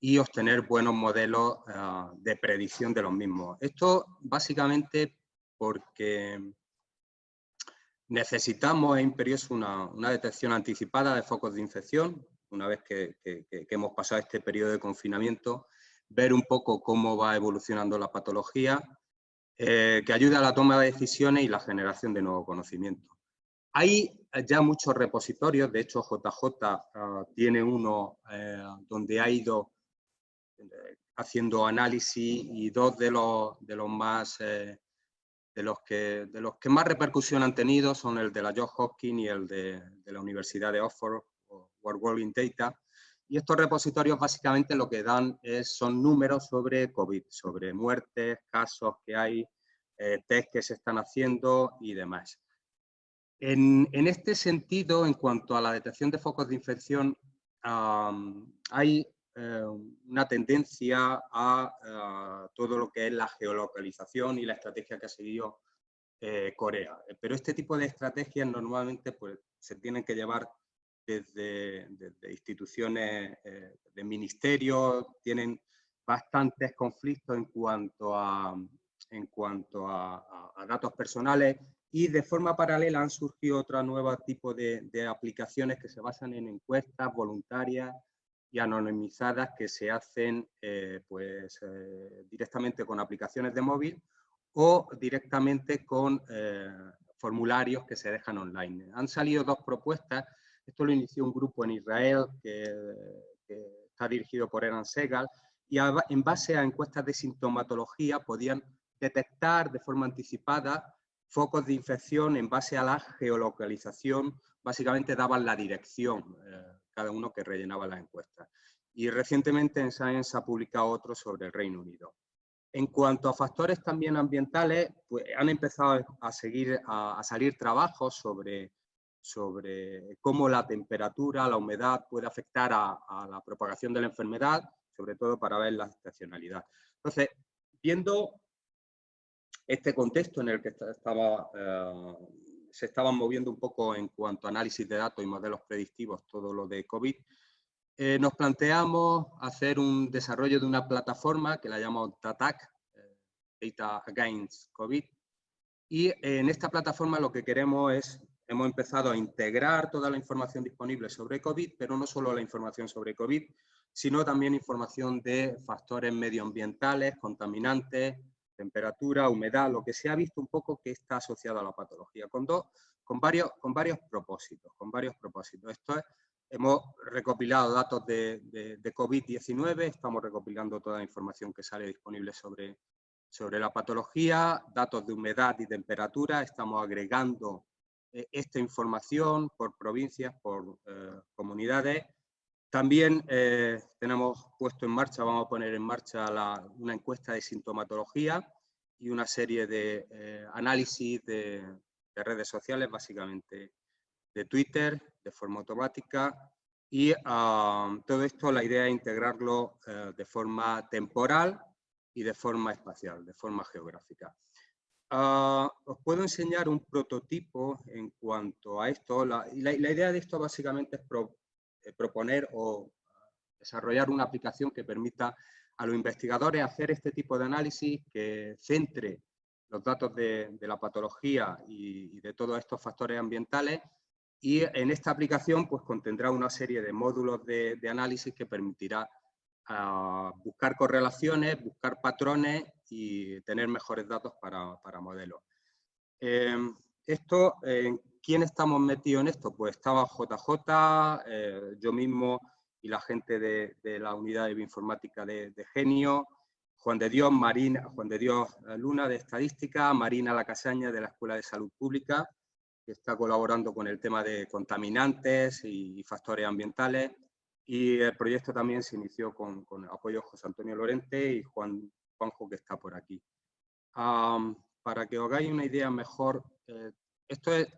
y obtener buenos modelos ah, de predicción de los mismos. Esto básicamente porque necesitamos, es imperioso, una, una, detección anticipada de focos de infección, una vez que, que, hemos pasado este periodo de confinamiento, ver un poco cómo va evolucionando la patología eh, que ayude a la toma de decisiones y la generación de nuevo conocimiento. Hay ya muchos repositorios, de hecho JJ ah, tiene uno eh, donde ha ido eh, haciendo análisis y dos de los, de los más de los, que, de los que más repercusión han tenido son el de la Johns Hopkins y el de, de la Universidad de Oxford, World World Data, y estos repositorios básicamente lo que dan es, son números sobre COVID, sobre muertes, casos que hay, eh, test que se están haciendo y demás. En, este sentido, en cuanto a la detección de focos de infección, hay eh, una tendencia a, todo lo que es la geolocalización y la estrategia que ha seguido eh, Corea. Pero este tipo de estrategias normalmente pues, se tienen que llevar desde, instituciones eh, de ministerios, tienen bastantes conflictos en cuanto a, en cuanto a, datos personales y de forma paralela han surgido otro nuevo tipo de, aplicaciones que se basan en encuestas voluntarias y anonimizadas que se hacen eh, pues, eh, directamente con aplicaciones de móvil o directamente con formularios que se dejan online. Han salido dos propuestas esto lo inició un grupo en Israel que, está dirigido por Eran Segal, y en base a encuestas de sintomatología podían detectar de forma anticipada focos de infección en base a la geolocalización, básicamente daban la dirección eh, cada uno que rellenaba la encuesta. Y recientemente en Science ha publicado otro sobre el Reino Unido. En cuanto a factores también ambientales, pues han empezado a, seguir, a, salir trabajos sobre, sobre cómo la temperatura, la humedad puede afectar a, la propagación de la enfermedad, sobre todo para ver la estacionalidad. Entonces, viendo este contexto en el que eh, se estaban moviendo un poco en cuanto a análisis de datos y modelos predictivos, todo lo de COVID, eh, nos planteamos hacer un desarrollo de una plataforma que la llamamos DATAC, eh, Data Against COVID, y en esta plataforma lo que queremos es, hemos empezado a integrar toda la información disponible sobre COVID, pero no solo la información sobre COVID, sino también información de factores medioambientales, contaminantes, temperatura, humedad, lo que se ha visto un poco que está asociado a la patología, con, varios, con varios propósitos. Con varios propósitos. Esto es Hemos recopilado datos de, COVID-19, estamos recopilando toda la información que sale disponible sobre, sobre la patología, datos de humedad y temperatura, estamos agregando eh, esta información por provincias, por eh, comunidades. También eh, tenemos puesto en marcha, vamos a poner en marcha una encuesta de sintomatología y una serie de análisis de, de redes sociales, básicamente de Twitter, de forma automática y ah, todo esto la idea es integrarlo eh, de forma temporal y de forma espacial, de forma geográfica. Ah, os puedo enseñar un prototipo en cuanto a esto. La, la, idea de esto básicamente es eh, proponer o desarrollar una aplicación que permita a los investigadores hacer este tipo de análisis que centre los datos de, la patología y, y de todos estos factores ambientales y en esta aplicación pues, contendrá una serie de módulos de, análisis que permitirá buscar correlaciones, buscar patrones y tener mejores datos para, para modelos. Em, esto, ¿quién estamos metidos en esto? Pues estaba JJ, eh, yo mismo y la gente de, la unidad de bioinformática de, Genio, Juan de Dios, Marina, Juan de Dios eh, Luna de Estadística, Marina Lacasaña de la Escuela de Salud Pública, que está colaborando con el tema de contaminantes y factores ambientales. Y el proyecto también se inició con, apoyo de José Antonio Lorente y Juan, Juanjo, que está por aquí. para que os hagáis una idea mejor, eh, esto es,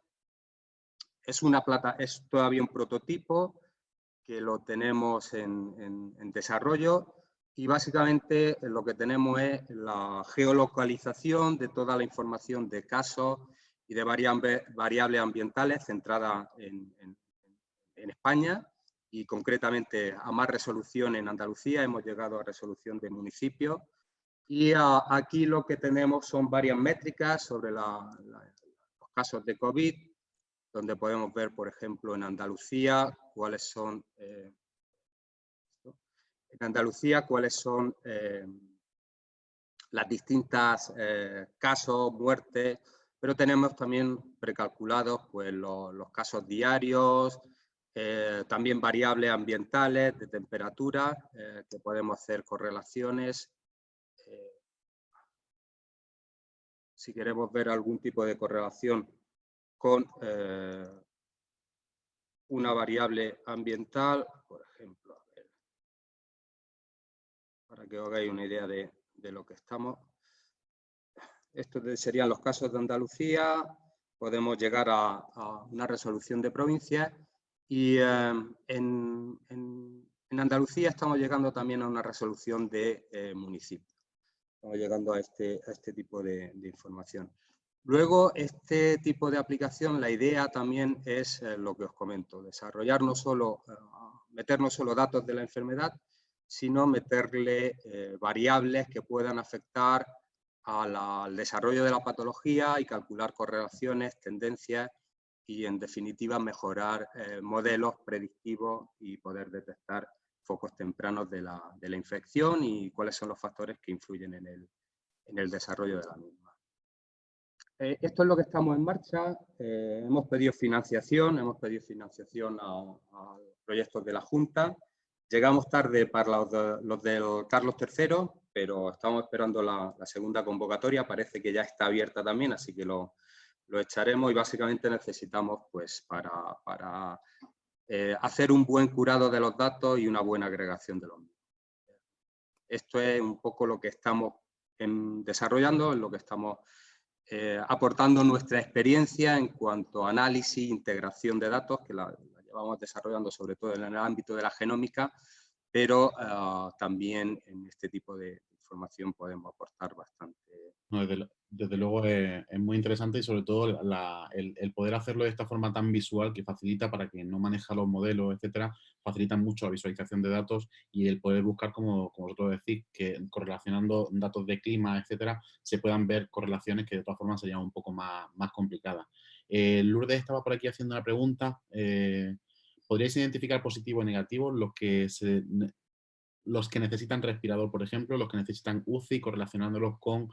es, una plata, es todavía un prototipo que lo tenemos en, en desarrollo y básicamente lo que tenemos es la geolocalización de toda la información de casos y de variables, ambientales centradas en, España y concretamente a más resolución en Andalucía, hemos llegado a resolución de municipios y aquí lo que tenemos son varias métricas sobre los casos de COVID, donde podemos ver, por ejemplo, en Andalucía cuáles son, eh, en Andalucía cuáles son eh, las distintas eh, casos, muertes, pero tenemos también precalculados pues, los, casos diarios, eh, también variables ambientales de temperatura, eh, que podemos hacer correlaciones. Eh, si queremos ver algún tipo de correlación con una variable ambiental, por ejemplo, para que os hagáis una idea de, de lo que estamos estos serían los casos de Andalucía, podemos llegar a, una resolución de provincias y em, en, Andalucía estamos llegando también a una resolución de eh, municipios. Estamos llegando a este, este tipo de, información. Luego, este tipo de aplicación, la idea también es eh, lo que os comento, desarrollar no solo, eh, solo datos de la enfermedad, sino meterle variables que puedan afectar al desarrollo de la patología y calcular correlaciones, tendencias y en definitiva mejorar eh, modelos predictivos y poder detectar focos tempranos de la, de la, infección y cuáles son los factores que influyen en el, en el desarrollo de la misma. Eh, esto es lo que estamos en marcha. Eh, hemos pedido financiación, hemos pedido financiación a, proyectos de la Junta Llegamos tarde para los, del Carlos III, pero estamos esperando la, segunda convocatoria, parece que ya está abierta también, así que lo, echaremos y básicamente necesitamos pues para, para eh, hacer un buen curado de los datos y una buena agregación de los mismos. Esto es un poco lo que estamos desarrollando, lo que estamos eh, aportando nuestra experiencia en cuanto a análisis, integración de datos, que la, vamos desarrollando sobre todo en el ámbito de la genómica, pero ah, también en este tipo de podemos aportar bastante. desde, luego es, muy interesante y sobre todo el, poder hacerlo de esta forma tan visual que facilita para quien no maneja los modelos, etcétera, facilita mucho la visualización de datos y el poder buscar, como, como vosotros decís, que correlacionando datos de clima, etcétera, se puedan ver correlaciones que de todas formas serían un poco más, más complicadas. Eh, Lourdes estaba por aquí haciendo una pregunta. Eh, ¿Podríais identificar positivo y negativo los que, los que necesitan respirador, por ejemplo, los que necesitan UCI, correlacionándolos con...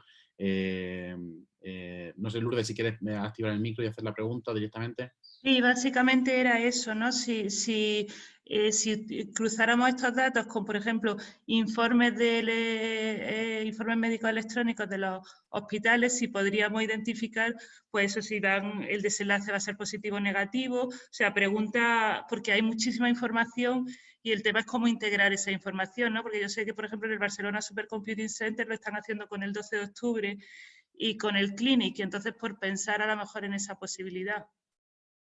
Eh, no sé, Lourdes, si quieres activar el micro y hacer la pregunta directamente. Sí, básicamente era eso, ¿no? Si, si, eh, si cruzáramos estos datos con, por ejemplo, informes, de, eh, informes médicos electrónicos de los hospitales, si podríamos identificar, pues eso, si dan el desenlace va a ser positivo o negativo. O sea, pregunta, porque hay muchísima información y el tema es cómo integrar esa información, ¿no? Porque yo sé que, por ejemplo, en el Barcelona Supercomputing Center lo están haciendo con el 12 de octubre y con el Clinic, y entonces por pensar a lo mejor en esa posibilidad.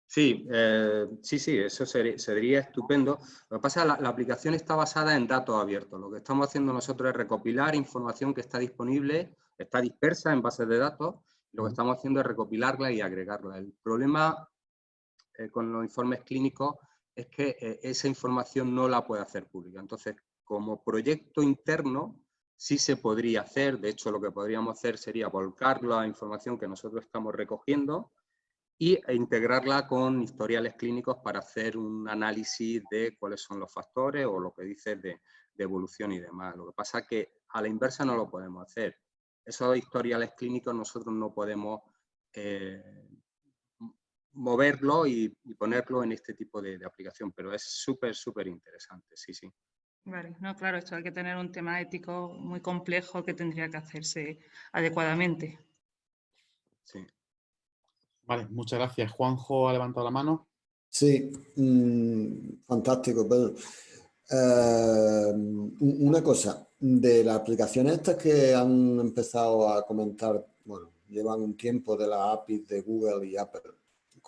Sí, eh, sí, sí, eso sería, estupendo. Lo que pasa es que la, aplicación está basada en datos abiertos. Lo que estamos haciendo nosotros es recopilar información que está disponible, está dispersa en bases de datos. Lo que estamos haciendo es recopilarla y agregarla. El problema eh, con los informes clínicos es que eh, esa información no la puede hacer pública. Entonces, como proyecto interno, sí se podría hacer. De hecho, lo que podríamos hacer sería volcar la información que nosotros estamos recogiendo y e integrarla con historiales clínicos para hacer un análisis de cuáles son los factores o lo que dices de, evolución y demás. Lo que pasa es que a la inversa no lo podemos hacer. Esos historiales clínicos nosotros no podemos eh, moverlo y, ponerlo en este tipo de, aplicación, pero es súper, súper interesante, sí, sí. Vale, no, claro, esto hay que tener un tema ético muy complejo que tendría que hacerse adecuadamente. Sí. Vale, muchas gracias. Juanjo ha levantado la mano. Sí, mm, fantástico, eh, una cosa, de las aplicaciones estas que han empezado a comentar, bueno, llevan un tiempo de la API de Google y Apple,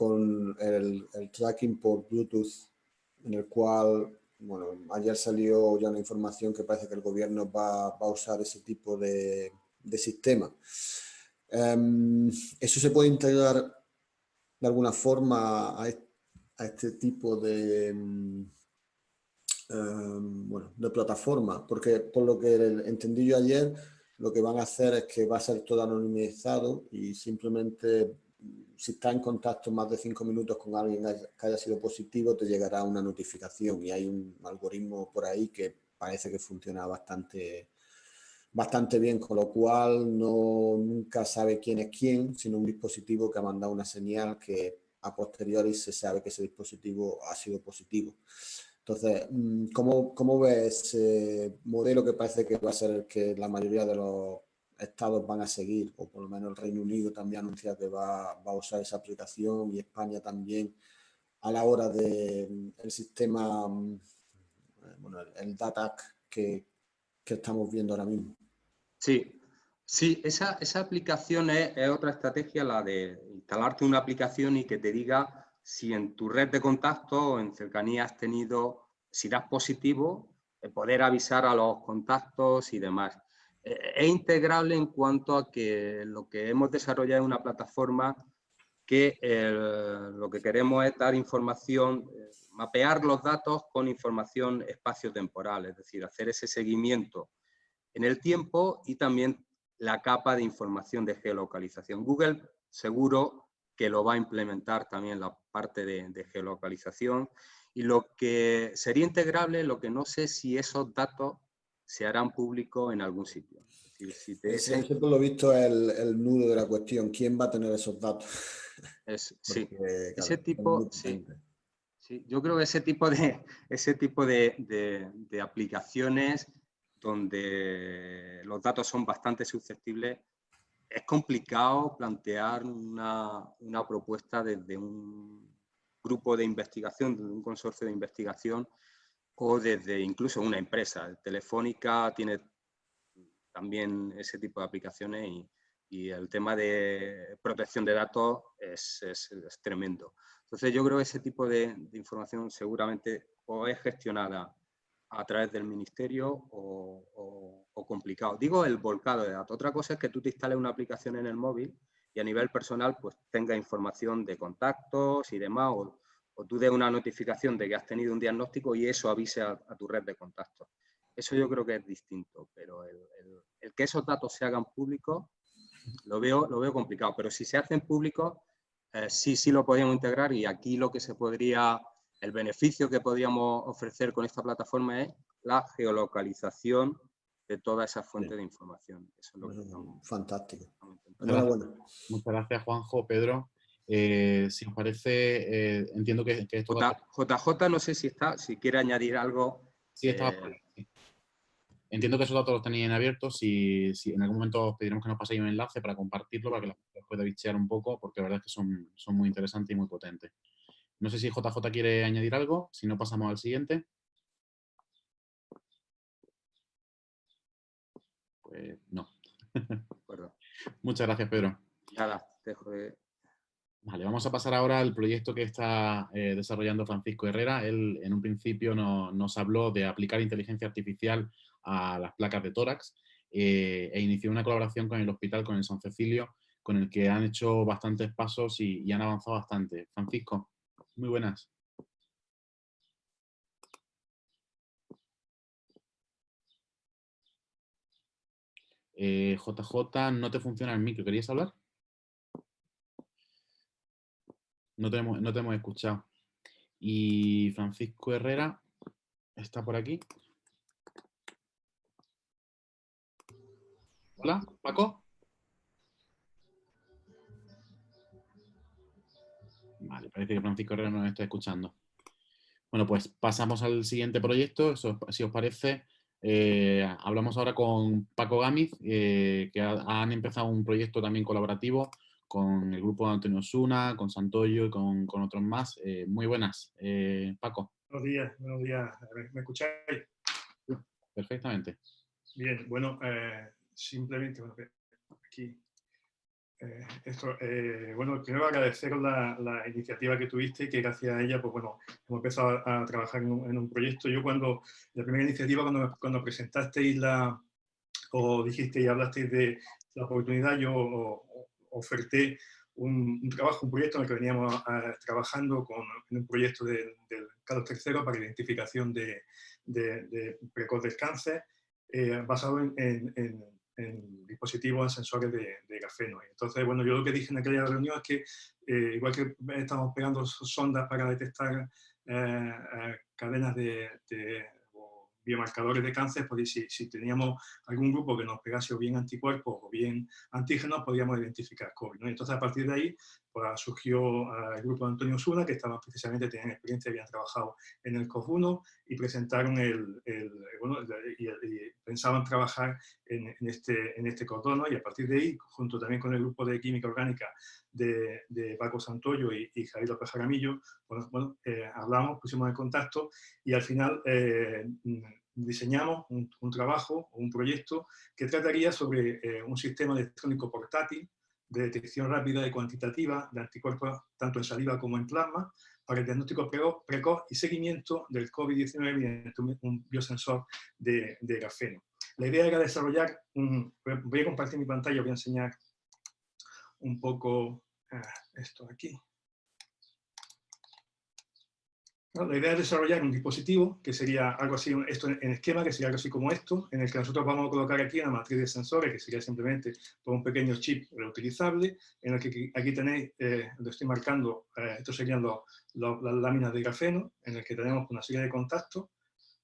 con el, tracking por Bluetooth, en el cual, bueno, ayer salió ya una información que parece que el gobierno va, a usar ese tipo de, sistema. Em, ¿Eso se puede integrar de alguna forma a, este tipo de, em, bueno, de plataforma, porque por lo que entendí yo ayer, lo que van a hacer es que va a ser todo anonimizado y simplemente si está en contacto más de cinco minutos con alguien que haya sido positivo, te llegará una notificación y hay un algoritmo por ahí que parece que funciona bastante, bastante bien, con lo cual no, nunca sabe quién es quién, sino un dispositivo que ha mandado una señal que a posteriori se sabe que ese dispositivo ha sido positivo. Entonces, mm, ¿cómo, cómo ves ese modelo que parece que va a ser el que la mayoría de los estados van a seguir, o por lo menos el Reino Unido también anuncia que va, a usar esa aplicación y España también a la hora del el sistema, mm, bueno, el, DATAC que, estamos viendo ahora mismo? Sí, sí, esa, aplicación es, otra estrategia, la de instalarte una aplicación y que te diga si en tu red de contacto o en cercanía has tenido, si das positivo, poder avisar a los contactos y demás. Eh, es integrable en cuanto a que lo que hemos desarrollado es una plataforma que lo que queremos es dar información, eh, mapear los datos con información espacio-temporal, es decir, hacer ese seguimiento en el tiempo y también la capa de información de geolocalización. Google seguro que lo va a implementar también la parte de, geolocalización y lo que sería integrable, lo que no sé si esos datos se harán públicos en algún sitio. si te... lo visto el, el, nudo de la cuestión, ¿quién va a tener esos datos? sí, ese tipo, sí. Sí, yo creo que ese tipo de, ese tipo de, de, aplicaciones donde los datos son bastante susceptibles, es complicado plantear una, una propuesta desde un grupo de investigación, desde un consorcio de investigación o desde incluso una empresa. Telefónica tiene también ese tipo de aplicaciones y, y el tema de protección de datos es, es, tremendo. Entonces yo creo que ese tipo de, información seguramente o es gestionada a través del ministerio o, o, complicado. Digo el volcado de datos. Otra cosa es que tú te instales una aplicación en el móvil y a nivel personal pues tenga información de contactos y demás o, o tú des una notificación de que has tenido un diagnóstico y eso avise a, tu red de contactos. Eso yo creo que es distinto, pero el, el que esos datos se hagan públicos lo veo, lo veo complicado, pero si se hacen públicos, eh, sí, sí lo podríamos integrar y aquí lo que se podría, el beneficio que podríamos ofrecer con esta plataforma es la geolocalización de toda esa fuente de información. Fantástico. Muchas gracias, Juanjo, Pedro. Eh, si os parece, eh, entiendo que, esto... JJ, no sé si está, si quiere añadir algo. Sí, está. Entiendo que esos datos los tenéis en abierto. Si, en algún momento os pediremos que nos paséis un enlace para compartirlo, para que la gente pueda bichear un poco, porque la verdad es que son, son muy interesantes y muy potentes. No sé si JJ quiere añadir algo, si no pasamos al siguiente. Pues no. Muchas gracias, Pedro. Nada, dejo de... Vale, vamos a pasar ahora al proyecto que está eh, desarrollando Francisco Herrera. Él en un principio nos habló de aplicar inteligencia artificial a las placas de tórax eh, e inició una colaboración con el hospital, con el San Cecilio, con el que han hecho bastantes pasos y, han avanzado bastante. Francisco, muy buenas. JJ, eh, no te funciona el micro, ¿querías hablar? No te, hemos, no te hemos escuchado. Y Francisco Herrera está por aquí. Hola, Paco. Vale, parece que Francisco Herrera nos está escuchando. Bueno, pues pasamos al siguiente proyecto. si os parece, eh, hablamos ahora con Paco Gámez, eh, que han empezado un proyecto también colaborativo con el grupo de Antonio Suna, con Santoyo y con, otros más. Eh, muy buenas, Paco. Buenos días, buenos días. ¿Me escucháis? Perfectamente. Bien, bueno, simplemente, bueno, aquí, eh, esto, eh, bueno, primero agradecer la, la, iniciativa que tuviste, que gracias a ella, pues bueno, hemos empezado a, trabajar en un, proyecto. Yo cuando, la primera iniciativa, cuando, cuando presentasteis la, o dijiste y hablasteis de la oportunidad, yo oferté un, trabajo, un proyecto en el que veníamos trabajando con, en un proyecto del Carlos III para identificación de, de, precoz del cáncer, eh, basado en, dispositivos, en sensores de, de grafeno. Entonces, bueno, yo lo que dije en aquella reunión es que, eh, igual que estamos pegando sondas para detectar eh, cadenas de, de biomarcadores de cáncer, pues si, teníamos algún grupo que nos pegase o bien anticuerpos o bien antígenos, podíamos identificar COVID. Entonces, a partir de ahí, surgió el grupo de Antonio Suna, que estaban precisamente, tenían experiencia, habían trabajado en el COF1 y presentaron el, el bueno, y, pensaban trabajar en, en, este, en este cordón, y a partir de ahí, junto también con el grupo de química orgánica de, de Paco Santoyo y, y Javier López Jaramillo, bueno, bueno eh, hablamos, pusimos en contacto y al final eh, diseñamos un, un, trabajo, un proyecto que trataría sobre eh, un sistema electrónico portátil de detección rápida y cuantitativa de anticuerpos tanto en saliva como en plasma para el diagnóstico precoz y seguimiento del COVID-19 mediante un biosensor de, de, grafeno. La idea era desarrollar un... Voy a compartir mi pantalla, voy a enseñar un poco ah, esto aquí. La idea es desarrollar un dispositivo que sería algo así, esto en esquema, que sería algo así como esto, en el que nosotros vamos a colocar aquí una matriz de sensores, que sería simplemente un pequeño chip reutilizable, en el que aquí tenéis, eh, lo estoy marcando, eh, estos serían las láminas de grafeno, en el que tenemos una serie de contactos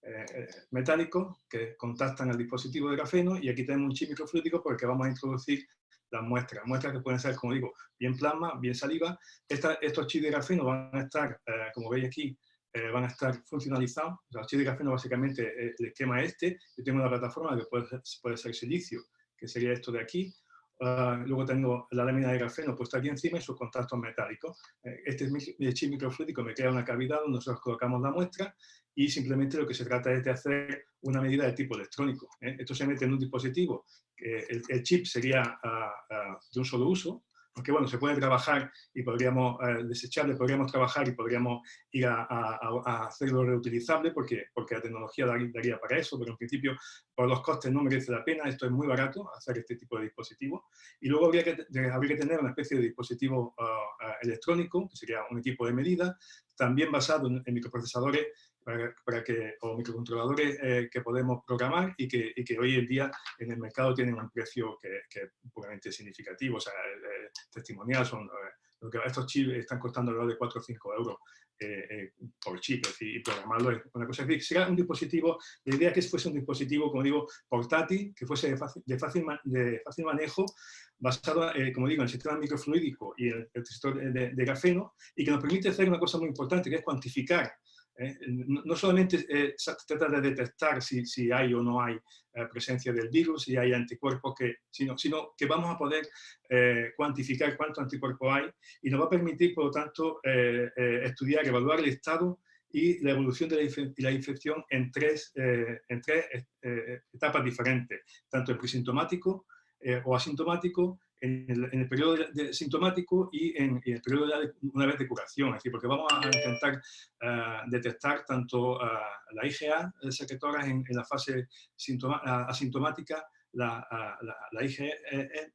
eh, metálicos que contactan al dispositivo de grafeno, y aquí tenemos un chip microfluídico por el que vamos a introducir las muestras, muestras que pueden ser, como digo, bien plasma, bien saliva. estos chips de grafeno van a estar, como veis aquí, eh, van a estar funcionalizados. Los chips de grafeno básicamente el esquema este. Yo tengo una plataforma que puede, puede ser silicio, que sería esto de aquí, Ah, luego tengo la lámina de grafeno puesta aquí encima y sus contactos metálicos. Eh, este es mi, chip microfluídico, me crea una cavidad donde nosotros colocamos la muestra y simplemente lo que se trata es de hacer una medida de tipo electrónico. ¿eh? Esto se mete en un dispositivo, el, el, chip sería ah, ah, de un solo uso, aunque bueno, se puede trabajar y podríamos eh, desecharle, podríamos trabajar y podríamos ir a, hacerlo reutilizable porque, porque la tecnología daría para eso, pero en principio por los costes no merece la pena, esto es muy barato hacer este tipo de dispositivos. Y luego habría que, habría que tener una especie de dispositivo ah, ah, electrónico, que sería un equipo de medida, también basado en microprocesadores para, que, o microcontroladores eh, que podemos programar y que, y que, hoy en día en el mercado tienen un precio que, que es puramente significativo, o sea, eh, testimonial, son, eh, lo que estos chips están costando alrededor de 4 o 5 euros por chip, es decir, y programarlo es una cosa. Es decir, será un dispositivo, la idea es que fuese un dispositivo, como digo, portátil, que fuese de fácil, de fácil, de fácil manejo, basado, como digo, en el sistema microfluídico y el, el de, de, grafeno, y que nos permite hacer una cosa muy importante, que es cuantificar ¿eh? no solamente eh, se trata de detectar si, hay o no hay eh, presencia del virus, si hay anticuerpos, que, sino, sino que vamos a poder cuantificar cuánto anticuerpo hay y nos va a permitir, por lo tanto, estudiar, evaluar el estado y la evolución de la, infección en tres, en tres etapas diferentes, tanto el presintomático o asintomático, en el, periodo de, sintomático y en, el periodo de, una vez de curación, es decir, porque vamos a intentar eh, detectar tanto uh, la IgA secretoras en, en, la fase asintomática, la,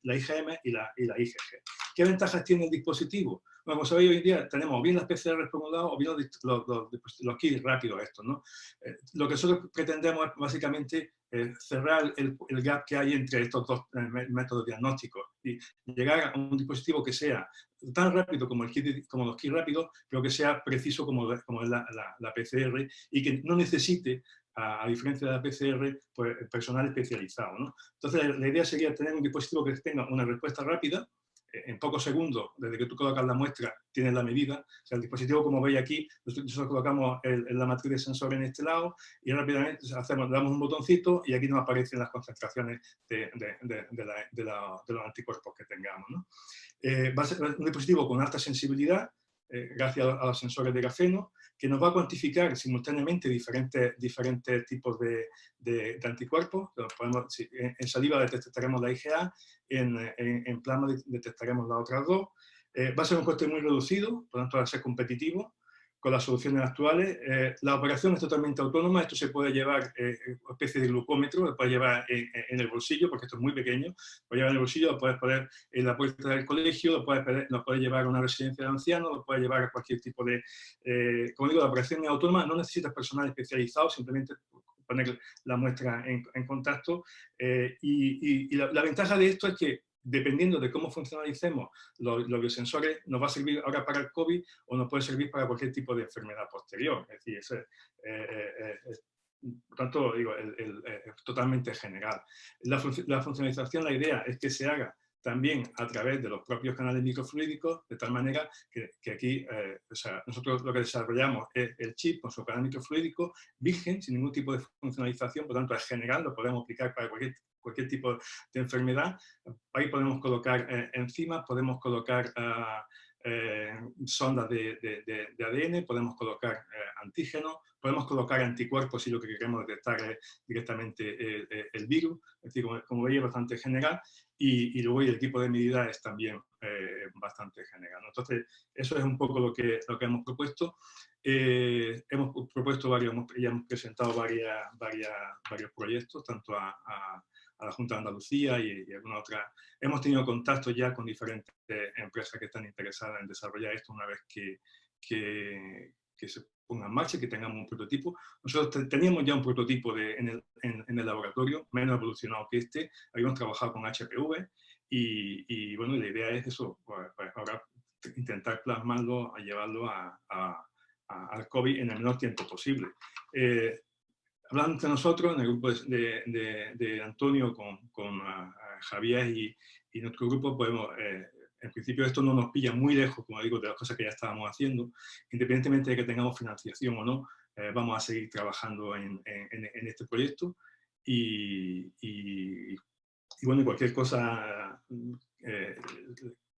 IgM y la, y la IgG. ¿Qué ventajas tiene el dispositivo? Bueno, como sabéis, hoy en día tenemos bien las PCR por un lado o bien los, los, los, kits rápidos estos, ¿no? Eh, lo que nosotros pretendemos es básicamente eh, cerrar el, el, gap que hay entre estos dos eh, métodos diagnósticos y llegar a un dispositivo que sea tan rápido como, el kit, como los kits rápidos, pero que sea preciso como, como la, la, la PCR y que no necesite a, diferencia de la PCR, pues, personal especializado. ¿no? Entonces, la idea sería tener un dispositivo que tenga una respuesta rápida, en pocos segundos, desde que tú colocas la muestra, tienes la medida. O sea, el dispositivo, como veis aquí, nosotros colocamos el, la matriz de sensor en este lado y rápidamente hacemos, damos un botoncito y aquí nos aparecen las concentraciones de, de, de, los anticuerpos que tengamos. ¿no? Eh, va a ser un dispositivo con alta sensibilidad, eh, gracias a, los sensores de grafeno, que nos va a cuantificar simultáneamente diferentes, diferentes tipos de, anticuerpos. Podemos, en, saliva detectaremos la IgA, en, en, plasma detectaremos las otras dos. Eh, va a ser un coste muy reducido, por lo tanto va a ser competitivo con las soluciones actuales. Eh, la operación es totalmente autónoma, esto se puede llevar eh, una especie de glucómetro, lo puedes llevar en, el bolsillo, porque esto es muy pequeño, lo puedes llevar en el bolsillo, lo puedes poner en la puerta del colegio, lo puedes, lo puedes llevar a una residencia de ancianos, lo puedes llevar a cualquier tipo de... Eh, como digo, la operación es autónoma, no necesitas personal especializado, simplemente poner la muestra en, contacto. y, la ventaja de esto es que dependiendo de cómo funcionalicemos los, biosensores, nos va a servir ahora para el COVID o nos puede servir para cualquier tipo de enfermedad posterior. Es decir, es, eh, eh, por tanto, digo, es totalmente general. La, funcionalización, la idea es que se haga también a través de los propios canales microfluídicos, de tal manera que, aquí, eh, o sea, nosotros lo que desarrollamos es el chip con su canal microfluídico virgen, sin ningún tipo de funcionalización, por tanto es general, lo podemos aplicar para cualquier cualquier tipo de enfermedad. Ahí podemos colocar eh, enzimas, podemos colocar ah, eh, sondas de, de, ADN, podemos colocar eh, antígenos, podemos colocar anticuerpos si lo que queremos detectar es directamente el virus, es decir, como, veis es bastante general, y, y, luego el equipo de medida es también bastante general. Entonces, eso es un poco lo que, lo que hemos propuesto. hemos propuesto varios, ya hemos presentado varias, varias, varios proyectos, tanto a a la Junta de Andalucía y, y alguna otra. Hemos tenido contacto ya con diferentes empresas que están interesadas en desarrollar esto una vez que, que, que se ponga en marcha, que tengamos un prototipo. Nosotros teníamos ya un prototipo de, en, el, en, el, laboratorio, menos evolucionado que este, habíamos trabajado con HPV y, y bueno, la idea es eso, pues, pues ahora intentar plasmarlo, a llevarlo a, a, al COVID en el menor tiempo posible. Eh, hablando entre nosotros, en el grupo de, Antonio con, con Javier y, nuestro grupo, podemos, eh, en principio esto no nos pilla muy lejos, como digo, de las cosas que ya estábamos haciendo. Independientemente de que tengamos financiación o no, eh, vamos a seguir trabajando en, este proyecto y, y, bueno, cualquier cosa eh,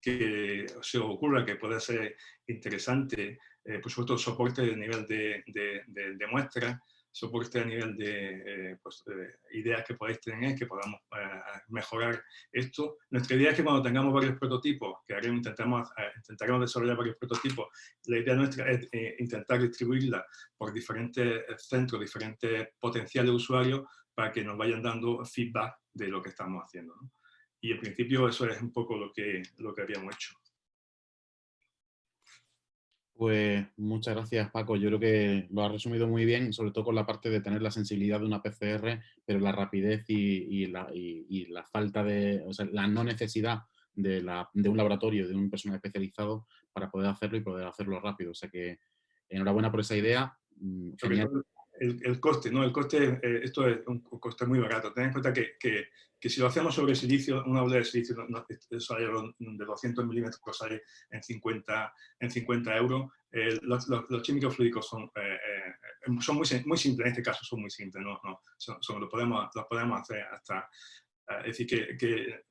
que se os ocurra que pueda ser interesante, por supuesto, soporte de nivel de, de muestra, soporte a nivel de eh, pues, ideas que podáis tener, que podamos eh, mejorar esto. Nuestra idea es que cuando tengamos varios prototipos, que haremos, intentamos, eh, intentaremos desarrollar varios prototipos, la idea nuestra es intentar distribuirla por diferentes centros, diferentes potenciales usuarios, para que nos vayan dando feedback de lo que estamos haciendo. Y en principio eso es un poco lo que, lo que habíamos hecho. Pues muchas gracias Paco, yo creo que lo has resumido muy bien, sobre todo con la parte de tener la sensibilidad de una PCR, pero la rapidez y, la, falta de, o sea, la no necesidad de, un laboratorio, de un personal especializado para poder hacerlo y poder hacerlo rápido. O sea que enhorabuena por esa idea. Mm, el, coste, ¿no? El coste, eh, esto es un coste muy barato. Ten en cuenta que, que, si lo hacemos sobre silicio, una bola de silicio de 200 milímetros sale en 50, en 50 euros. Eh, los, los, químicos fluídicos son, eh, son muy, muy simples, en este caso son muy simples, ¿no? no son, lo, podemos, lo podemos hacer hasta... es decir, que, que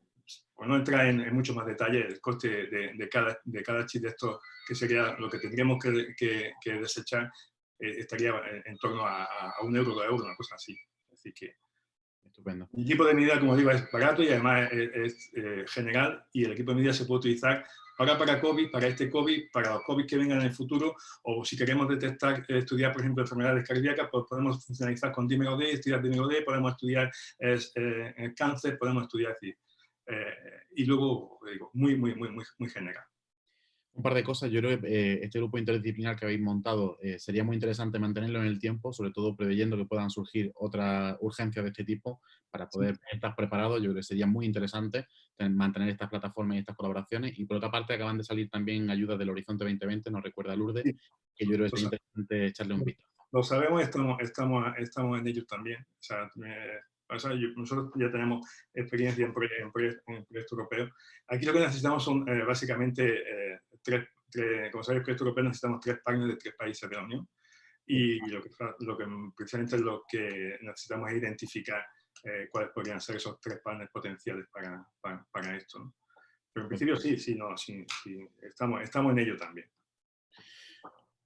no entrar en, en, mucho más detalle, el coste de, de, cada, de cada chip de estos, que sería lo que tendríamos que, que, que desechar, eh, estaría en, torno a, un euro, dos euros, una cosa así. Así que Estupendo. El equipo de medida, como digo, es barato y además es, eh, general y el equipo de medida se puede utilizar ahora para COVID, para este COVID, para los COVID que vengan en el futuro o si queremos detectar, eh, estudiar, por ejemplo, enfermedades cardíacas, pues podemos funcionalizar con dímero D, estudiar dímero D, podemos estudiar cáncer, podemos estudiar, y luego, digo, muy, muy, muy, muy, muy general un par de cosas. Yo creo que eh, este grupo interdisciplinar que habéis montado eh, sería muy interesante mantenerlo en el tiempo, sobre todo preveyendo que puedan surgir otras urgencias de este tipo para poder estar preparados. Yo creo que sería muy interesante mantener estas plataformas y estas colaboraciones. Y por otra parte, acaban de salir también ayudas del Horizonte 2020, nos recuerda Lourdes, que yo creo que es interesante echarle un vistazo. Lo sabemos, estamos, estamos, estamos en ellos también. O sea, nosotros ya tenemos experiencia en, proyectos europeos. Aquí lo que necesitamos son eh, básicamente tres, como sabéis, proyecto europeo necesitamos tres partners de tres países de la Unión y lo que, lo que precisamente lo que necesitamos es identificar eh, cuáles podrían ser esos tres partners potenciales para, para, esto. Pero en principio sí, sí, no, sí, sí, estamos, estamos en ello también.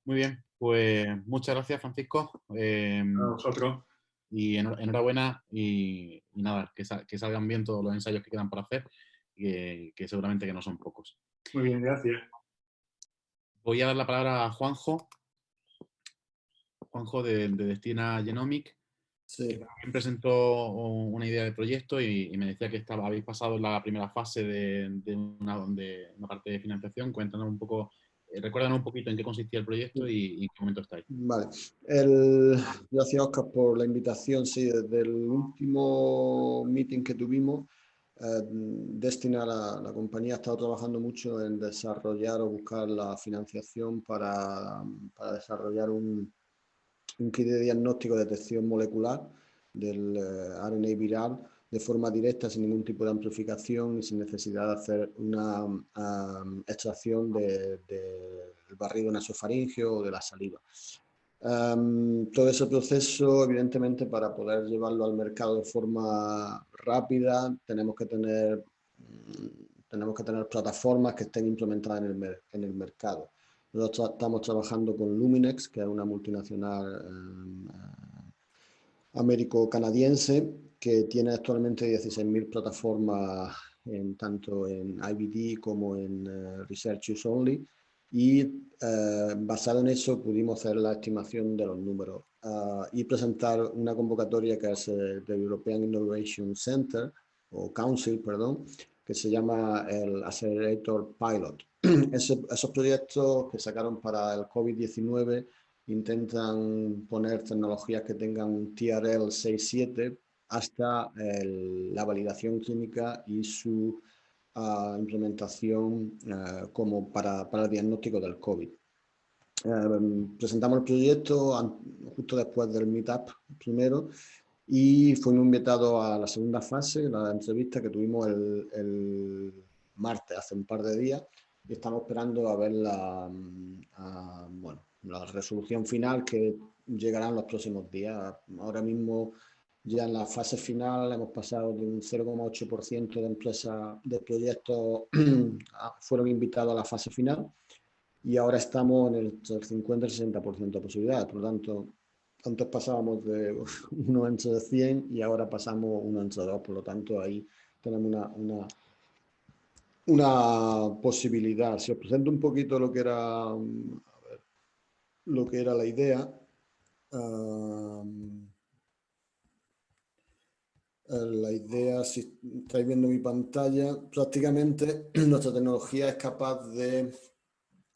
Muy bien, pues muchas gracias Francisco. Eh, a nosotros. Y enhorabuena y, nada, que, que, salgan bien todos los ensayos que quedan por hacer, que, que seguramente que no son pocos. Muy bien, gracias. Voy a dar la palabra a Juanjo. Juanjo de, Destina Genomic. Sí. Que presentó una idea de proyecto y, me decía que estaba, habéis pasado la primera fase de, una, parte de financiación. Cuéntanos un poco, recuérdanos un poquito en qué consistía el proyecto y, en qué momento estáis. Vale. Gracias, Oscar, por la invitación. Sí, desde el último meeting que tuvimos, eh, Destina, la, compañía, ha estado trabajando mucho en desarrollar o buscar la financiación para, desarrollar un, un, kit de diagnóstico de detección molecular del eh, RNA viral de forma directa, sin ningún tipo de amplificación y sin necesidad de hacer una extracción del de, barrido nasofaringeo o de la saliva todo ese proceso, evidentemente, para poder llevarlo al mercado de forma rápida, tenemos que tener, tenemos que tener plataformas que estén implementadas en el, en el mercado. Nosotros estamos trabajando con Luminex, que es una multinacional em, américo-canadiense, que tiene actualmente 16.000 plataformas en, tanto en IBD como en uh, Research Use Only, y eh, basado en eso pudimos hacer la estimación de los números ah, y presentar una convocatoria que es el European Innovation Center o Council, perdón, que se llama el Accelerator Pilot. esos proyectos que sacaron para el COVID-19 intentan poner tecnologías que tengan un TRL 6.7 hasta la validación clínica y su implementación eh, como para, para, el diagnóstico del COVID. Eh, presentamos el proyecto justo después del meetup primero y fuimos invitados a la segunda fase, la entrevista que tuvimos el, martes, hace un par de días, y estamos esperando a ver la, mm, bueno, la resolución final que llegará en los próximos días. Ahora mismo ya en la fase final hemos pasado de un 0,8% de empresas, de proyectos fueron invitados a la fase final y ahora estamos en el 50 y 60% de posibilidades. Por lo tanto, antes pasábamos de uno entre de 100 y ahora pasamos uno entre dos. Por lo tanto, ahí tenemos una, una, una posibilidad. Si os presento un poquito lo que era, lo que era la idea. La idea, si estáis viendo mi pantalla, prácticamente nuestra tecnología es capaz de,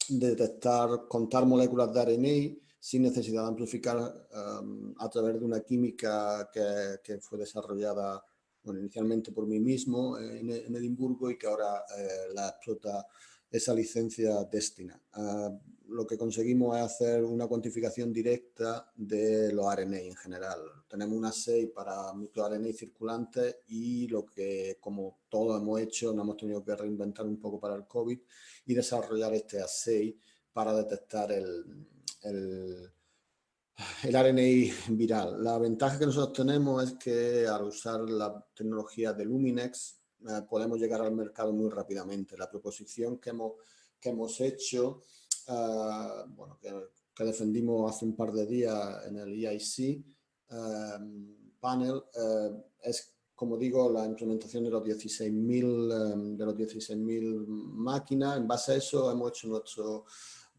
detectar, contar moléculas de ARNA sin necesidad de amplificar a través de una química que, fue desarrollada inicialmente por mí mismo en, Edimburgo y que ahora eh, la explota esa licencia Destina. Uh, lo que conseguimos es hacer una cuantificación directa de los RNA en general. Tenemos un assay para microRNA circulantes y lo que, como todos hemos hecho, nos hemos tenido que reinventar un poco para el COVID y desarrollar este assay para detectar el, el, el RNA viral. La ventaja que nosotros tenemos es que al usar la tecnología de Luminex eh, podemos llegar al mercado muy rápidamente. La proposición que hemos, que hemos hecho Ah, bueno, que, defendimos hace un par de días en el EIC em, panel, eh, es, como digo, la implementación de los 16.000 em, de los 16.000 máquinas. En base a eso hemos hecho nuestro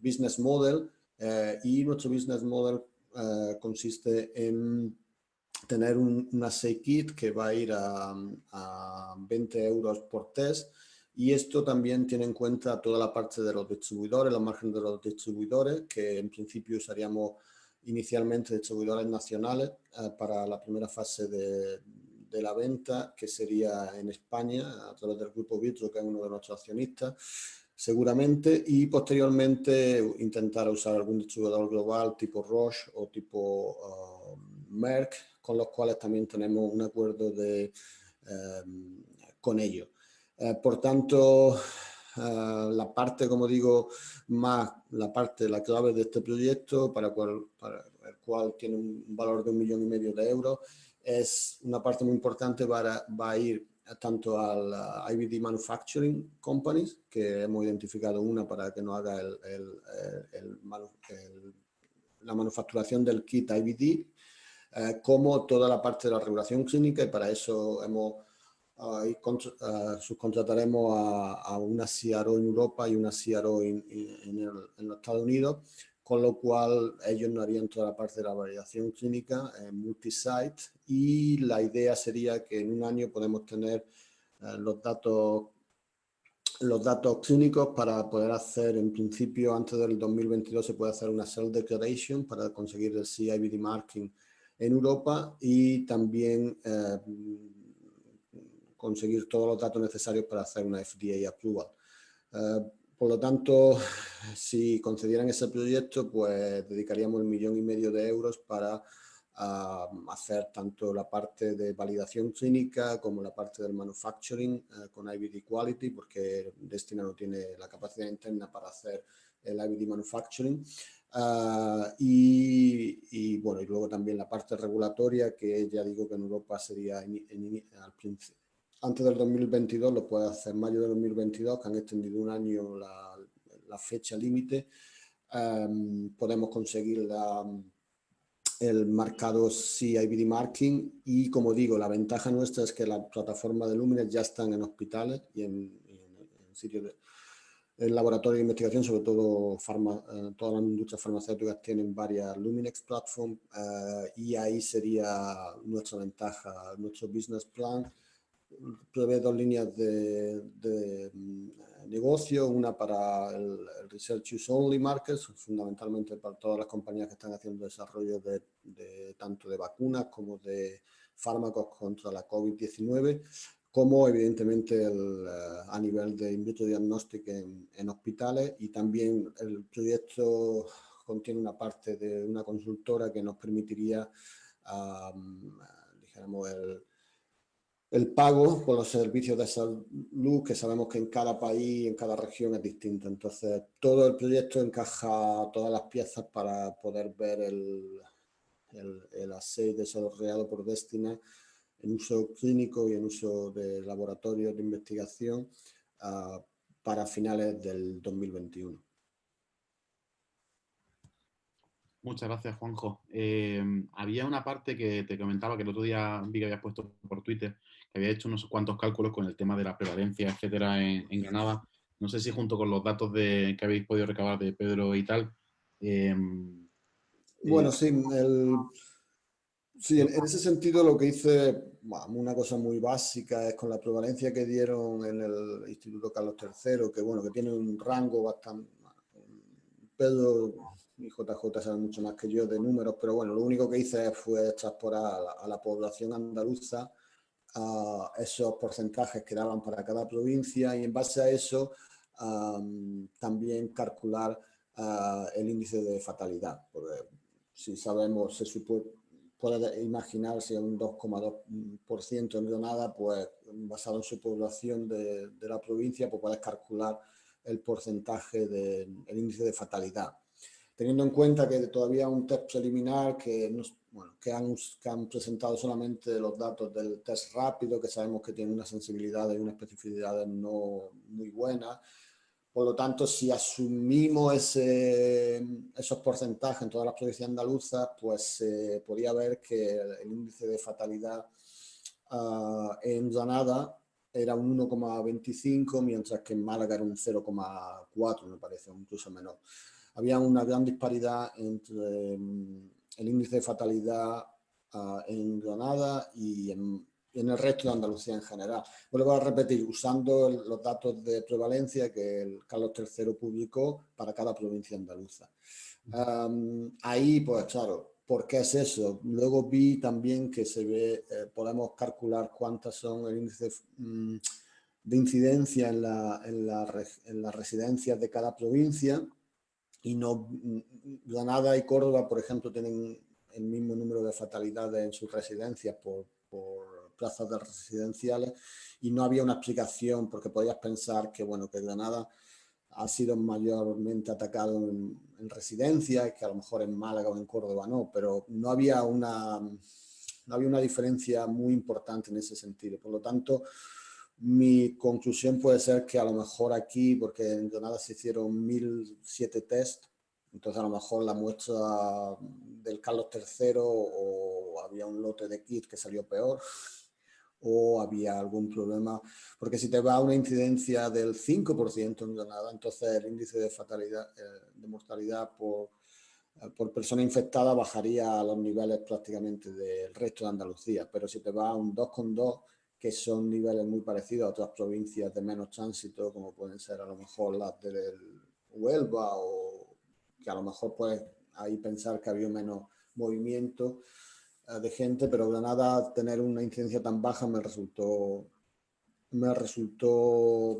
business model eh, y nuestro business model eh, consiste en tener un, una kit que va a ir a, a 20 euros por test y esto también tiene en cuenta toda la parte de los distribuidores, los márgenes de los distribuidores, que en principio usaríamos inicialmente distribuidores nacionales eh, para la primera fase de, de, la venta, que sería en España, a través del Grupo Vitro, que es uno de nuestros accionistas, seguramente, y posteriormente intentar usar algún distribuidor global tipo Roche o tipo uh, Merck, con los cuales también tenemos un acuerdo de, um, con ellos. Eh, por tanto, eh, la parte, como digo, más la parte, la clave de este proyecto, para, cual, para el cual tiene un valor de un millón y medio de euros, es una parte muy importante, para, va a ir tanto al IBD Manufacturing Companies, que hemos identificado una para que nos haga el, el, la manufacturación del kit IBD, eh, como toda la parte de la regulación clínica y para eso hemos Ahí subcontrataremos a, una CRO en Europa y una CRO en, los Estados Unidos, con lo cual ellos no harían toda la parte de la validación clínica en multisite y la idea sería que en un año podemos tener eh, los datos los datos clínicos para poder hacer, en principio, antes del 2022 se puede hacer una Cell Declaration para conseguir el CIBD Marking en Europa y también eh, conseguir todos los datos necesarios para hacer una FDA approval. Eh, por lo tanto, si concedieran ese proyecto, pues dedicaríamos el millón y medio de euros para ah, hacer tanto la parte de validación clínica como la parte del manufacturing eh, con IVD Quality, porque Destina no tiene la capacidad interna para hacer el IVD Manufacturing. Ah, y, bueno, y luego también la parte regulatoria, que ya digo que en Europa sería al principio antes del 2022, lo puede hacer mayo del 2022, que han extendido un año la, la fecha límite. Um, podemos conseguir la, el marcado CIBD Marking y como digo, la ventaja nuestra es que la plataforma de Lumines ya están en hospitales y en, en, en sitios de en laboratorio de investigación, sobre todo farma, eh, todas las industrias farmacéuticas tienen varias Luminex Platform eh, y ahí sería nuestra ventaja, nuestro business plan prevé dos líneas de, mm, negocio, una para el, Research Use Only Markets, fundamentalmente para todas las compañías que están haciendo desarrollo de, tanto de vacunas como de fármacos contra la COVID-19, como evidentemente el, eh, a nivel de in vitro diagnóstico en, hospitales. Y también el proyecto contiene una parte de una consultora que nos permitiría, dijéramos, el, el pago por los servicios de salud, que sabemos que en cada país, en cada región es distinto. Entonces, todo el proyecto encaja todas las piezas para poder ver el, el, el desarrollado por Destina en uso clínico y en uso de laboratorios de investigación uh, para finales del 2021. Muchas gracias, Juanjo. Eh, había una parte que te comentaba que el otro día vi que habías puesto por Twitter, había hecho unos cuantos cálculos con el tema de la prevalencia, etcétera, en, Granada. No sé si junto con los datos de, que habéis podido recabar de Pedro y tal. Eh, bueno, sí, el, sí en, ese sentido lo que hice, una cosa muy básica es con la prevalencia que dieron en el Instituto Carlos III, que bueno, que tiene un rango bastante... Pedro y JJ sabe mucho más que yo de números, pero bueno, lo único que hice fue transportar a la, población andaluza a esos porcentajes que daban para cada provincia y en base a eso también calcular el índice de fatalidad. Si sabemos, se supone, puede imaginarse un 2,2% en Granada, pues basado en su población de, de, la provincia, pues puedes calcular el porcentaje del índice de fatalidad teniendo en cuenta que todavía un test preliminar que, bueno, que, han, que han presentado solamente los datos del test rápido, que sabemos que tiene una sensibilidad y una especificidad no muy buena. Por lo tanto, si asumimos ese, esos porcentajes en todas las provincias andaluzas, pues se eh, podría ver que el, índice de fatalidad uh, en Granada era un 1,25, mientras que en Málaga era un 0,4, me parece, incluso menor había una gran disparidad entre el índice de fatalidad ah, en Granada y en, el resto de Andalucía en general. Vuelvo a repetir, usando los datos de prevalencia que el Carlos III publicó para cada provincia andaluza. ahí, pues claro, ¿por qué es eso? Luego vi también que se ve, eh, podemos calcular cuántas son el índice mm, de incidencia en, en, la, en las residencias de cada provincia y no, Granada y Córdoba, por ejemplo, tienen el mismo número de fatalidades en sus residencias por, por plazas de residenciales y no había una explicación porque podías pensar que, bueno, que Granada ha sido mayormente atacado en, en residencias, que a lo mejor en Málaga o en Córdoba no, pero no había una, no había una diferencia muy importante en ese sentido. Por lo tanto, mi conclusión puede ser que a lo mejor aquí, porque en Granada se hicieron 1007 test, entonces a lo mejor la muestra del Carlos III o había un lote de kit que salió peor o había algún problema, porque si te va una incidencia del 5% en Granada, entonces el índice de fatalidad, eh, de mortalidad por, eh, por persona infectada bajaría a los niveles prácticamente del resto de Andalucía, pero si te va a un 2,2 que son niveles muy parecidos a otras provincias de menos tránsito, como pueden ser a lo mejor las del Huelva o que a lo mejor puedes ahí pensar que había menos movimiento eh, de gente, pero Granada tener una incidencia tan baja me resultó, me resultó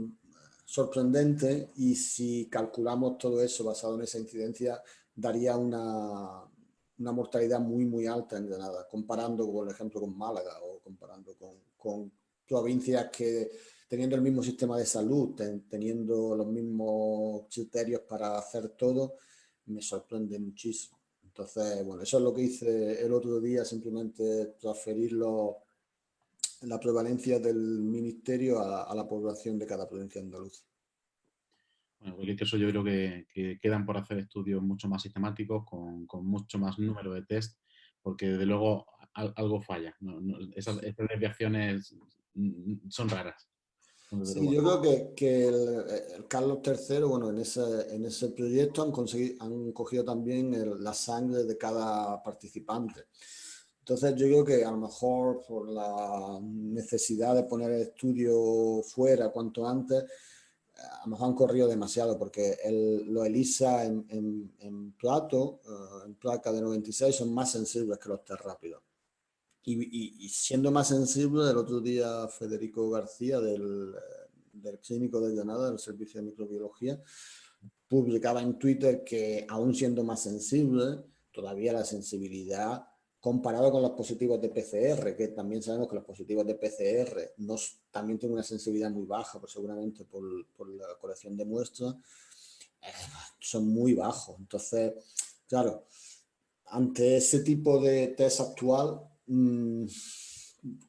sorprendente y si calculamos todo eso basado en esa incidencia daría una, una mortalidad muy muy alta en Granada, comparando por ejemplo con Málaga o comparando con, con provincias que teniendo el mismo sistema de salud, teniendo los mismos criterios para hacer todo, me sorprende muchísimo. Entonces, bueno, eso es lo que hice el otro día, simplemente transferirlo, la prevalencia del ministerio a, la población de cada provincia andaluza. Bueno, porque eso yo creo que, quedan por hacer estudios mucho más sistemáticos, con, con mucho más número de test, porque desde luego algo falla. esas, desviaciones mm, son raras. Sí, yo creo que, que el, Carlos III, bueno, en ese, en ese proyecto han, conseguido, han cogido también la sangre de cada participante. Entonces yo creo que a lo mejor por la necesidad de poner el estudio fuera cuanto antes, a lo mejor han corrido demasiado porque el, lo ELISA en, en, plato, eh, en placa de 96, son más sensibles que los test rápidos. Y, siendo más sensible, el otro día Federico García del, del Clínico de Granada, del Servicio de Microbiología, publicaba en Twitter que aún siendo más sensible, todavía la sensibilidad comparado con los positivos de PCR, que también sabemos que los positivos de PCR también tienen una sensibilidad muy baja, pues seguramente por, la colección de muestras, eh, son muy bajos. Entonces, claro, ante ese tipo de test actual, mm,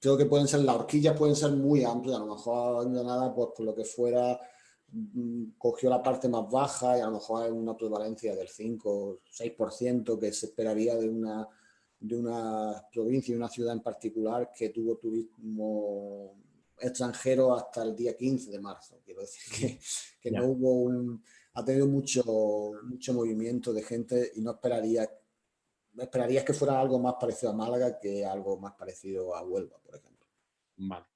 creo que pueden ser, las horquillas pueden ser muy amplias, a lo mejor de nada, pues por lo que fuera, mm, cogió la parte más baja y a lo mejor hay una prevalencia del 5 o 6% que se esperaría de una, de una provincia y una ciudad en particular que tuvo turismo extranjero hasta el día 15 de marzo. Quiero decir que, que no hubo un... Ha tenido mucho, mucho movimiento de gente y no esperaría esperarías que fuera algo más parecido a Málaga que algo más parecido a Huelva, por ejemplo. Vale.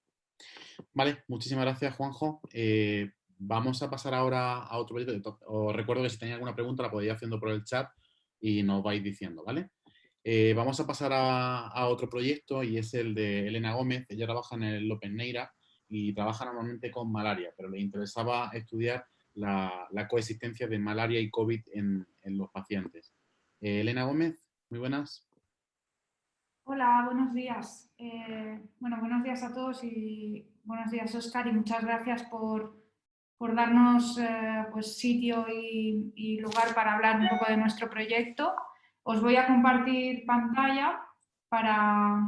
Vale, muchísimas gracias, Juanjo. Eh, vamos a pasar ahora a otro proyecto. Os recuerdo que si tenéis alguna pregunta la podéis haciendo por el chat y nos vais diciendo, ¿vale? Eh, vamos a pasar a, otro proyecto y es el de Elena Gómez. Ella trabaja en el Open Neira y trabaja normalmente con malaria, pero le interesaba estudiar la, coexistencia de malaria y COVID en, los pacientes. Eh, Elena Gómez, muy buenas. Hola, buenos días. Eh, bueno, buenos días a todos y buenos días, Oscar, y muchas gracias por, darnos eh, pues, sitio y, lugar para hablar un poco de nuestro proyecto. Os voy a compartir pantalla para...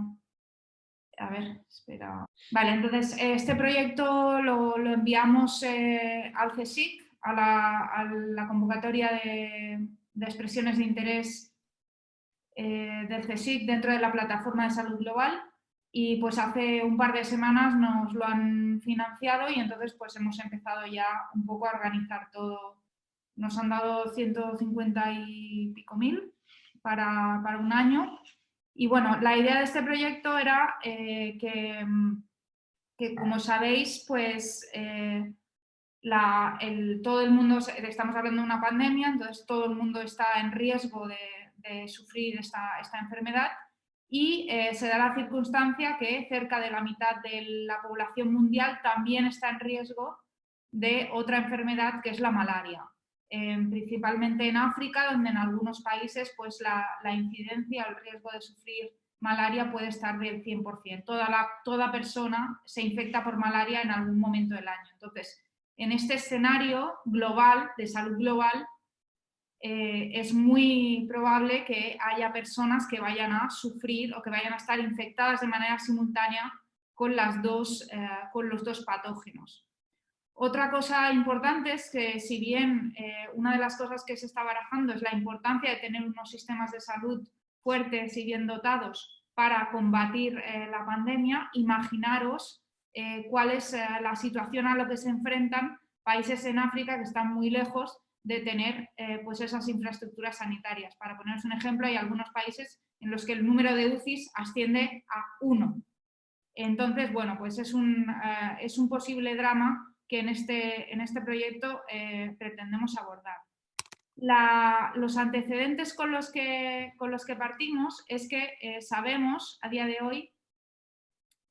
A ver, espera. Vale, entonces este proyecto lo, enviamos eh, al CSIC, a la, convocatoria de, de expresiones de interés eh, del CSIC dentro de la plataforma de salud global y pues hace un par de semanas nos lo han financiado y entonces pues hemos empezado ya un poco a organizar todo. Nos han dado 150 y pico mil para, un año y bueno, la idea de este proyecto era eh, que, que, como sabéis, pues eh, todo el mundo, estamos hablando de una pandemia, entonces todo el mundo está en riesgo de, de sufrir esta, esta enfermedad y eh, se da la circunstancia que cerca de la mitad de la población mundial también está en riesgo de otra enfermedad que es la malaria. principalmente en África, donde en algunos países pues, la, la incidencia el riesgo de sufrir malaria puede estar del 100%. Toda, la, toda persona se infecta por malaria en algún momento del año. Entonces, en este escenario global, de salud global, eh, es muy probable que haya personas que vayan a sufrir o que vayan a estar infectadas de manera simultánea con, las dos, eh, con los dos patógenos. Otra cosa importante es que si bien eh, una de las cosas que se está barajando es la importancia de tener unos sistemas de salud fuertes y bien dotados para combatir la pandemia, imaginaros cuál es la situación a la que se enfrentan países en África que están muy lejos de tener eh, pues esas infraestructuras sanitarias. Para poneros un ejemplo, hay algunos países en los que el número de UCIs asciende a uno. Entonces, bueno, pues es un, eh, es un posible drama que en este, en este proyecto eh, pretendemos abordar. los antecedentes con los, que, con los que partimos es que sabemos a día de hoy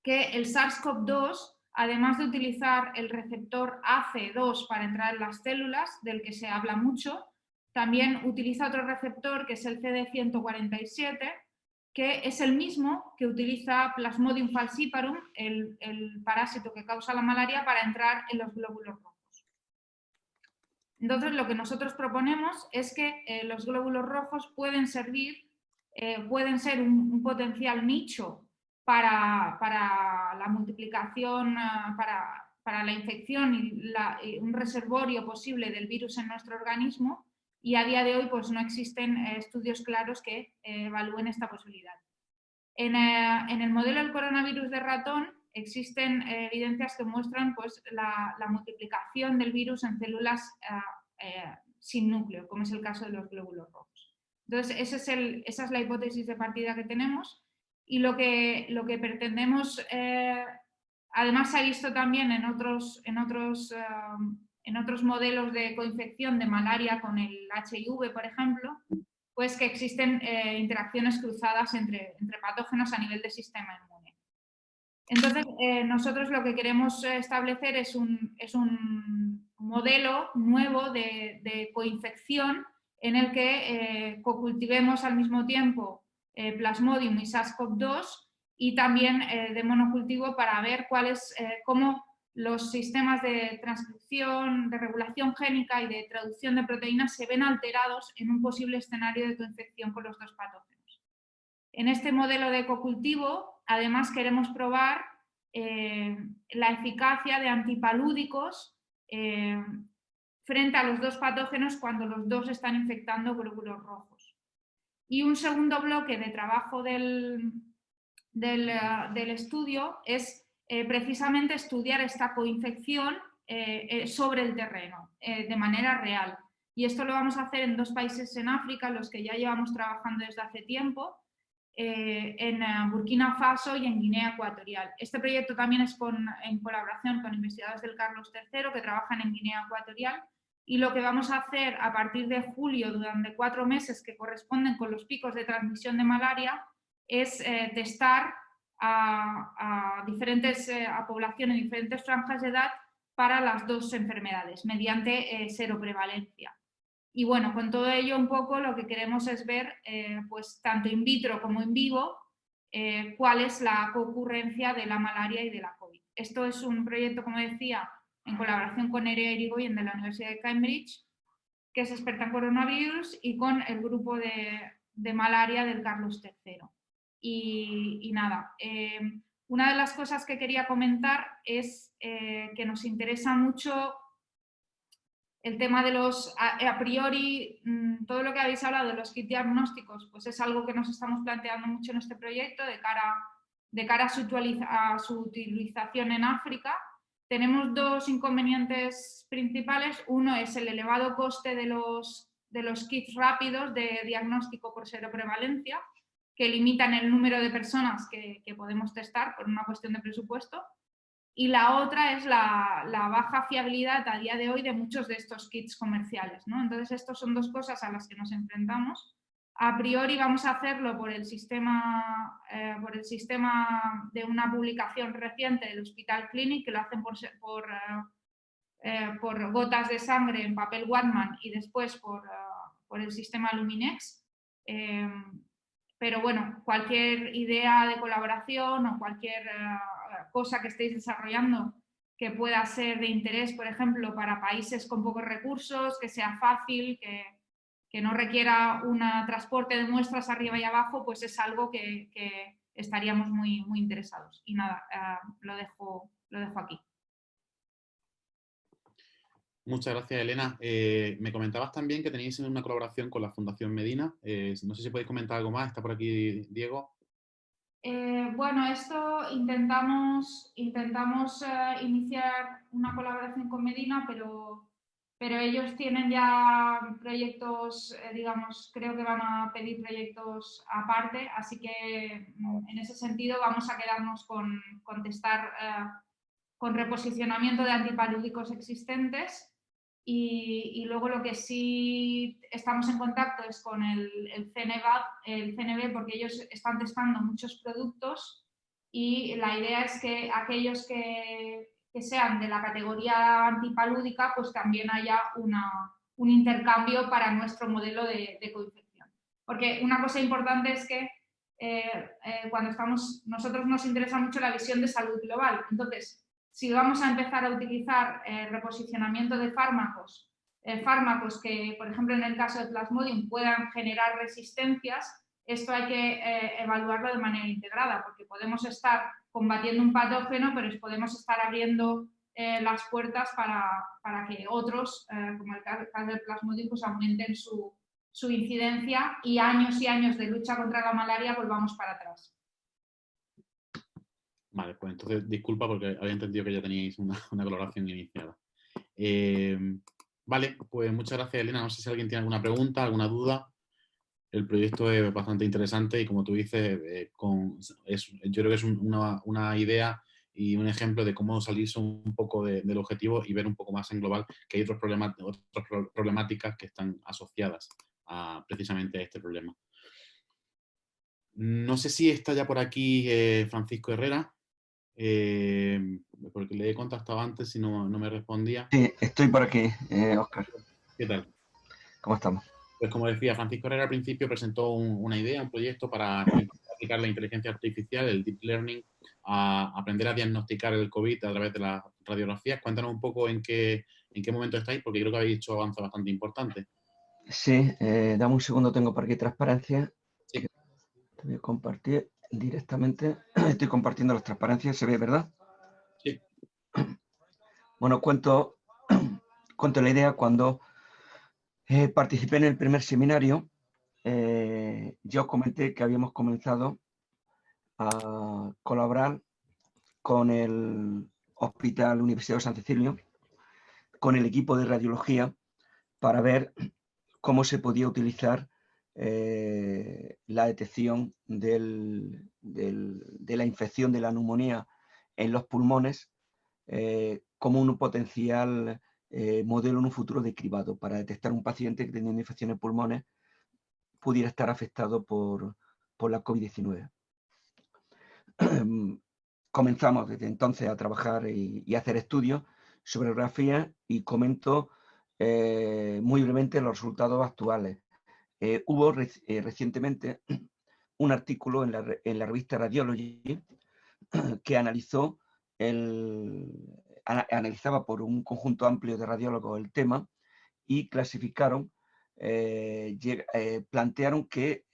que el SARS-CoV-2 además de utilizar el receptor AC2 para entrar en las células, del que se habla mucho, también utiliza otro receptor que es el CD147, que es el mismo que utiliza Plasmodium falciparum, el, parásito que causa la malaria, para entrar en los glóbulos rojos. Entonces, lo que nosotros proponemos es que eh, los glóbulos rojos pueden servir, eh, pueden ser un potencial nicho para, la multiplicación, ah, para, la infección y, un reservorio posible del virus en nuestro organismo y a día de hoy pues, no existen eh, estudios claros que eh, evalúen esta posibilidad. En, eh, en, el modelo del coronavirus de ratón existen evidencias que muestran pues, la, multiplicación del virus en células sin núcleo, como es el caso de los glóbulos rojos. Entonces, ese es el, esa es la hipótesis de partida que tenemos y lo que, lo que pretendemos, eh, además se ha visto también en otros, en, otros, eh, en otros modelos de coinfección de malaria con el HIV, por ejemplo, pues que existen eh, interacciones cruzadas entre, entre patógenos a nivel del sistema inmune. Entonces, nosotros lo que queremos establecer es un, es un modelo nuevo de, de coinfección en el que cocultivemos al mismo tiempo Plasmodium y SARS-CoV-2 y también de monocultivo para ver cuáles, cómo los sistemas de transcripción, de regulación génica y de traducción de proteínas se ven alterados en un posible escenario de coinfección con los dos patógenos. En este modelo de ecocultivo, además queremos probar eh, la eficacia de antipalúdicos eh, frente a los dos patógenos cuando los dos están infectando glóbulos rojos. Y un segundo bloque de trabajo del, del eh, estudio es eh, precisamente estudiar esta coinfección eh, sobre el terreno, de manera real. Y esto lo vamos a hacer en dos países en África, los que ya llevamos trabajando desde hace tiempo, en Burkina Faso y en Guinea Ecuatorial. Este proyecto también es en colaboración con investigadores del Carlos III que trabajan en Guinea Ecuatorial y lo que vamos a hacer a partir de julio durante cuatro meses que corresponden con los picos de transmisión de malaria es testar a, diferentes, eh, a población en diferentes franjas de edad para las dos enfermedades, mediante eh, seroprevalencia. Y bueno, con todo ello un poco lo que queremos es ver, eh, pues tanto in vitro como in vivo, cuál es la concurrencia de la malaria y de la COVID. Esto es un proyecto, como decía, en colaboración con Nerea Irigoyen de la Universidad de Cambridge, que es experta en coronavirus, y con el grupo de, de malaria del Carlos III. Y, nada, em, una de las cosas que quería comentar es eh, que nos interesa mucho el tema de los, a, priori, mm, todo lo que habéis hablado de los kits diagnósticos, pues es algo que nos estamos planteando mucho en este proyecto de cara, de cara a, su, a su utilización en África. Tenemos dos inconvenientes principales. Uno es el elevado coste de los, kits rápidos de diagnóstico por seroprevalencia, que limitan el número de personas que, podemos testar por una cuestión de presupuesto. Y la otra es la, baja fiabilidad a día de hoy de muchos de estos kits comerciales. Entonces, estas son dos cosas a las que nos enfrentamos. A priori vamos a hacerlo por el sistema, eh, por el sistema de una publicación reciente del Hospital Clinic, que lo hacen por, por, eh, eh, por gotas de sangre en papel Watman y después por, por el sistema Luminex. Pero bueno, cualquier idea de colaboración o cualquier cosa que estéis desarrollando que pueda ser de interés, por ejemplo, para países con pocos recursos, que sea fácil, que, no requiera un transporte de muestras arriba y abajo, pues es algo que, estaríamos muy, muy interesados. Y nada, eh, lo, dejo, lo dejo aquí. Muchas gracias, Elena. Eh, me comentabas también que tenéis una colaboración con la Fundación Medina. Eh, no sé si podéis comentar algo más. Está por aquí Diego. Eh, bueno, esto intentamos, intentamos iniciar una colaboración con Medina, pero, pero ellos tienen ya proyectos, digamos, creo que van a pedir proyectos aparte, así que mm, en ese sentido vamos a quedarnos con, con testar con reposicionamiento de antipalúdicos existentes y, luego lo que sí estamos en contacto es con el, el, el CNB porque ellos están testando muchos productos y la idea es que aquellos que, que sean de la categoría antipalúdica pues también haya una, un intercambio para nuestro modelo de, de coinfección. Porque una cosa importante es que eh, eh, cuando estamos, nosotros nos interesa mucho la visión de salud global. Entonces, si vamos a empezar a utilizar eh, reposicionamiento de fármacos, eh, fármacos que, por ejemplo, en el caso de Plasmodium puedan generar resistencias, esto hay que evaluarlo de manera integrada, porque podemos estar combatiendo un patógeno, pero podemos estar abriendo las puertas para, que otros, como el caso del pues aumenten su, su incidencia y años y años de lucha contra la malaria volvamos para atrás. Vale, pues entonces disculpa porque había entendido que ya teníais una, colaboración iniciada. Em, vale, pues muchas gracias Elena. No sé si alguien tiene alguna pregunta, alguna duda. El proyecto es bastante interesante y como tú dices, eh, yo creo que es una, idea y un ejemplo de cómo salirse un poco del objetivo y ver un poco más en global que hay otros problemas, otras problemáticas que están asociadas a precisamente a este problema. No sé si está ya por aquí eh, Francisco Herrera. Eh, porque le he contactado antes y no, no, me respondía. Sí, estoy por aquí, eh, Oscar. ¿Qué tal? ¿Cómo estamos? Pues como decía, Francisco Herrera al principio presentó una idea, un proyecto para aplicar la inteligencia artificial, el deep learning, a aprender a diagnosticar el COVID a través de las radiografías. Cuéntanos un poco en qué, en qué momento estáis, porque creo que habéis hecho avance bastante importante. Sí, eh, dame un segundo, tengo por aquí transparencia. Sí. Te voy a compartir directamente. Estoy compartiendo las transparencias, ¿se ve, verdad? Sí. Bueno, cuento, cuento la idea cuando eh, participé en el primer seminario. Eh, yo comenté que habíamos comenzado a colaborar con el Hospital Universidad de San Cecilio, con el equipo de radiología, para ver cómo se podía utilizar eh, la detección de la infección de la neumonía en los pulmones eh, como un potencial eh, modelo en un futuro de cribado para detectar un paciente que teniendo infección en pulmones pudiera estar afectado por, la COVID-19. Comenzamos desde entonces a trabajar y, hacer estudios sobre grafía y comento eh, muy brevemente los resultados actuales. Eh, hubo recientemente un artículo en la, revista Radiology que analizó el, analizaba por un conjunto amplio de radiólogos el tema y clasificaron, plantearon que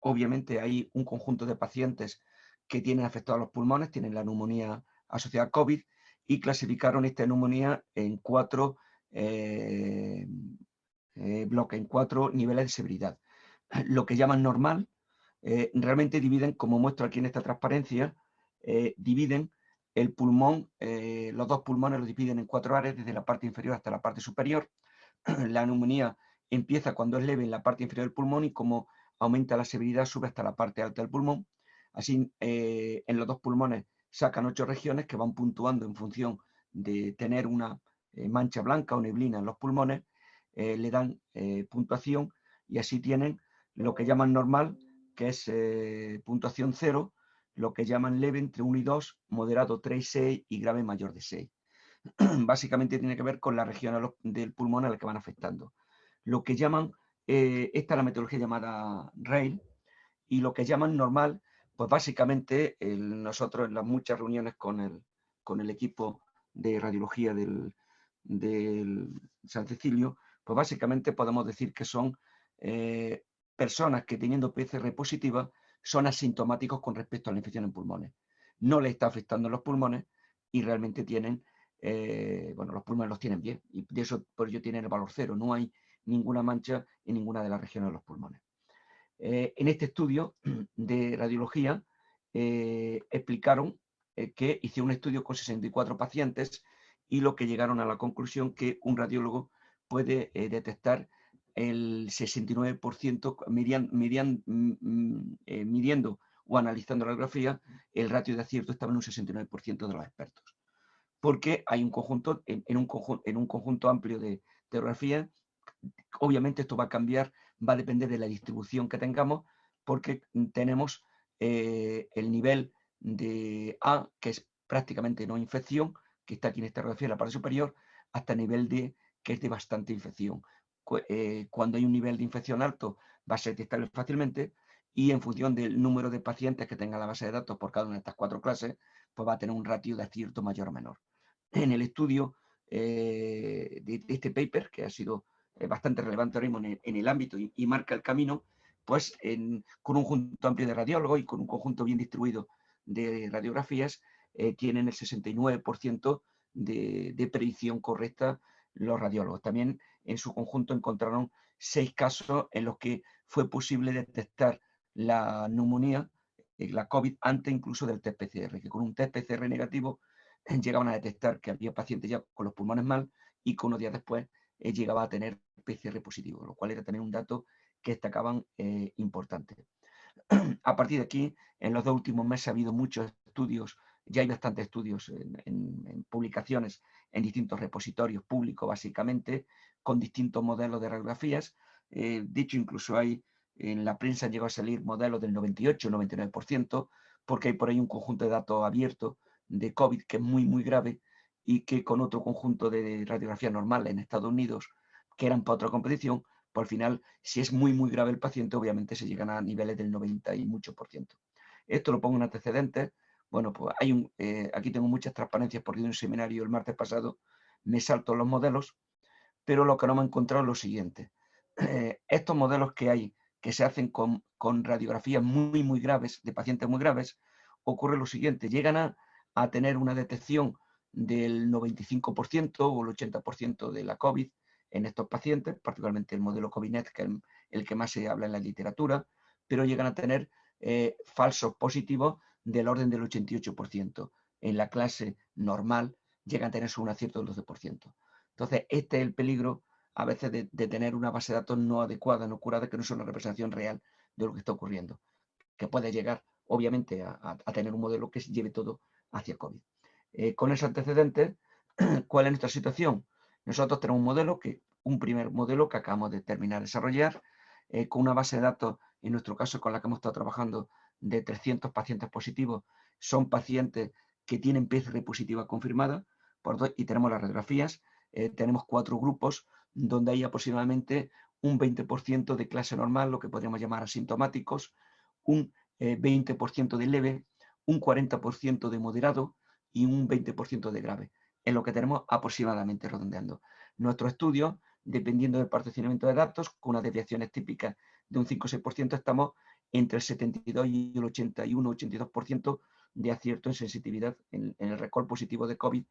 obviamente hay un conjunto de pacientes que tienen afectados los pulmones, tienen la neumonía asociada a COVID y clasificaron esta neumonía en cuatro eh, eh, bloque en cuatro niveles de severidad. Lo que llaman normal, eh, realmente dividen, como muestro aquí en esta transparencia, dividen el pulmón, los dos pulmones los dividen en cuatro áreas, desde la parte inferior hasta la parte superior. La neumonía empieza cuando es leve en la parte inferior del pulmón y como aumenta la severidad sube hasta la parte alta del pulmón. Así, en los dos pulmones sacan ocho regiones que van puntuando en función de tener una eh, mancha blanca o neblina en los pulmones, eh, le dan eh, puntuación y así tienen lo que llaman normal, que es puntuación 0, lo que llaman leve entre 1 y 2, moderado 3 y 6 y grave mayor de 6. Básicamente tiene que ver con la región del pulmón a la que van afectando. Lo que llaman, esta es la metodología llamada RAIL, y lo que llaman normal, pues básicamente nosotros en las muchas reuniones con el, con el equipo de radiología del, del San Cecilio, pues básicamente podemos decir que son eh, personas que teniendo PCR positiva son asintomáticos con respecto a la infección en pulmones. No les está afectando los pulmones y realmente tienen, eh, bueno, los pulmones los tienen bien y de eso por ello tienen el valor cero. No hay ninguna mancha en ninguna de las regiones de los pulmones. Eh, en este estudio de radiología explicaron que hice un estudio con 64 pacientes y lo que llegaron a la conclusión que un radiólogo puede eh, detectar el 69% mm, mm, eh, midiendo o analizando la radiografía, el ratio de acierto estaba en un 69% de los expertos. Porque hay un conjunto, en, un, conjunto, en un conjunto amplio de, radiografías, obviamente esto va a cambiar, va a depender de la distribución que tengamos, porque tenemos eh, el nivel de A, que es prácticamente no infección, que está aquí en esta radiografía, en la parte superior, hasta el nivel D, que es de bastante infección. Eh, cuando hay un nivel de infección alto, va a ser detectable fácilmente y en función del número de pacientes que tenga la base de datos por cada una de estas cuatro clases, pues va a tener un ratio de acierto mayor o menor. En el estudio eh, de, este paper, que ha sido eh, bastante relevante ahora mismo en el, ámbito y, marca el camino, pues con un conjunto amplio de radiólogos y con un conjunto bien distribuido de radiografías, eh, tienen el 69% de, de, predicción correcta los radiólogos. También en su conjunto encontraron seis casos en los que fue posible detectar la neumonía, eh, la COVID, antes incluso del test PCR, que con un test PCR negativo llegaban a detectar que había pacientes ya con los pulmones mal y que unos días después eh, llegaba a tener PCR positivo, lo cual era tener un dato que destacaban importante. A partir de aquí, en los dos últimos meses ha habido muchos estudios ya hay bastantes estudios en, publicaciones en distintos repositorios públicos, básicamente, con distintos modelos de radiografías. Eh, de hecho, incluso hay en la prensa llegó a salir modelos del 98, 99%, porque hay por ahí un conjunto de datos abiertos de COVID que es muy, muy grave y que con otro conjunto de radiografías normales en Estados Unidos, que eran para otra competición, Por al final, si es muy, muy grave el paciente, obviamente se llegan a niveles del 90 y mucho por ciento. Esto lo pongo en antecedentes. Bueno, pues hay un, eh, aquí tengo muchas transparencias porque de un seminario el martes pasado me salto los modelos, pero lo que no me he encontrado es lo siguiente. Estos modelos que hay, que se hacen con, radiografías muy, muy graves, de pacientes muy graves, ocurre lo siguiente, llegan a, tener una detección del 95% o el 80% de la COVID en estos pacientes, particularmente el modelo COVIDNET, que es el que más se habla en la literatura, pero llegan a tener eh, falsos positivos del orden del 88%. En la clase normal llegan a tener un acierto del 12%. Entonces, este es el peligro a veces de, tener una base de datos no adecuada, no curada, que no es una representación real de lo que está ocurriendo, que puede llegar, obviamente, a, tener un modelo que lleve todo hacia COVID. Eh, con ese antecedente, ¿cuál es nuestra situación? Nosotros tenemos un modelo, que, un primer modelo que acabamos de terminar de desarrollar, eh, con una base de datos, en nuestro caso con la que hemos estado trabajando, de 300 pacientes positivos. Son pacientes que tienen PCR positiva confirmada por y tenemos las radiografías. Eh, tenemos cuatro grupos donde hay aproximadamente un 20% de clase normal, lo que podríamos llamar asintomáticos, un 20% de leve, un 40% de moderado y un 20% de grave en lo que tenemos aproximadamente redondeando. Nuestro estudio, dependiendo del particionamiento de datos, con unas desviaciones típicas de un 5 o 6%, estamos entre el 72 y el 81-82% de acierto en sensitividad en, el recall positivo de COVID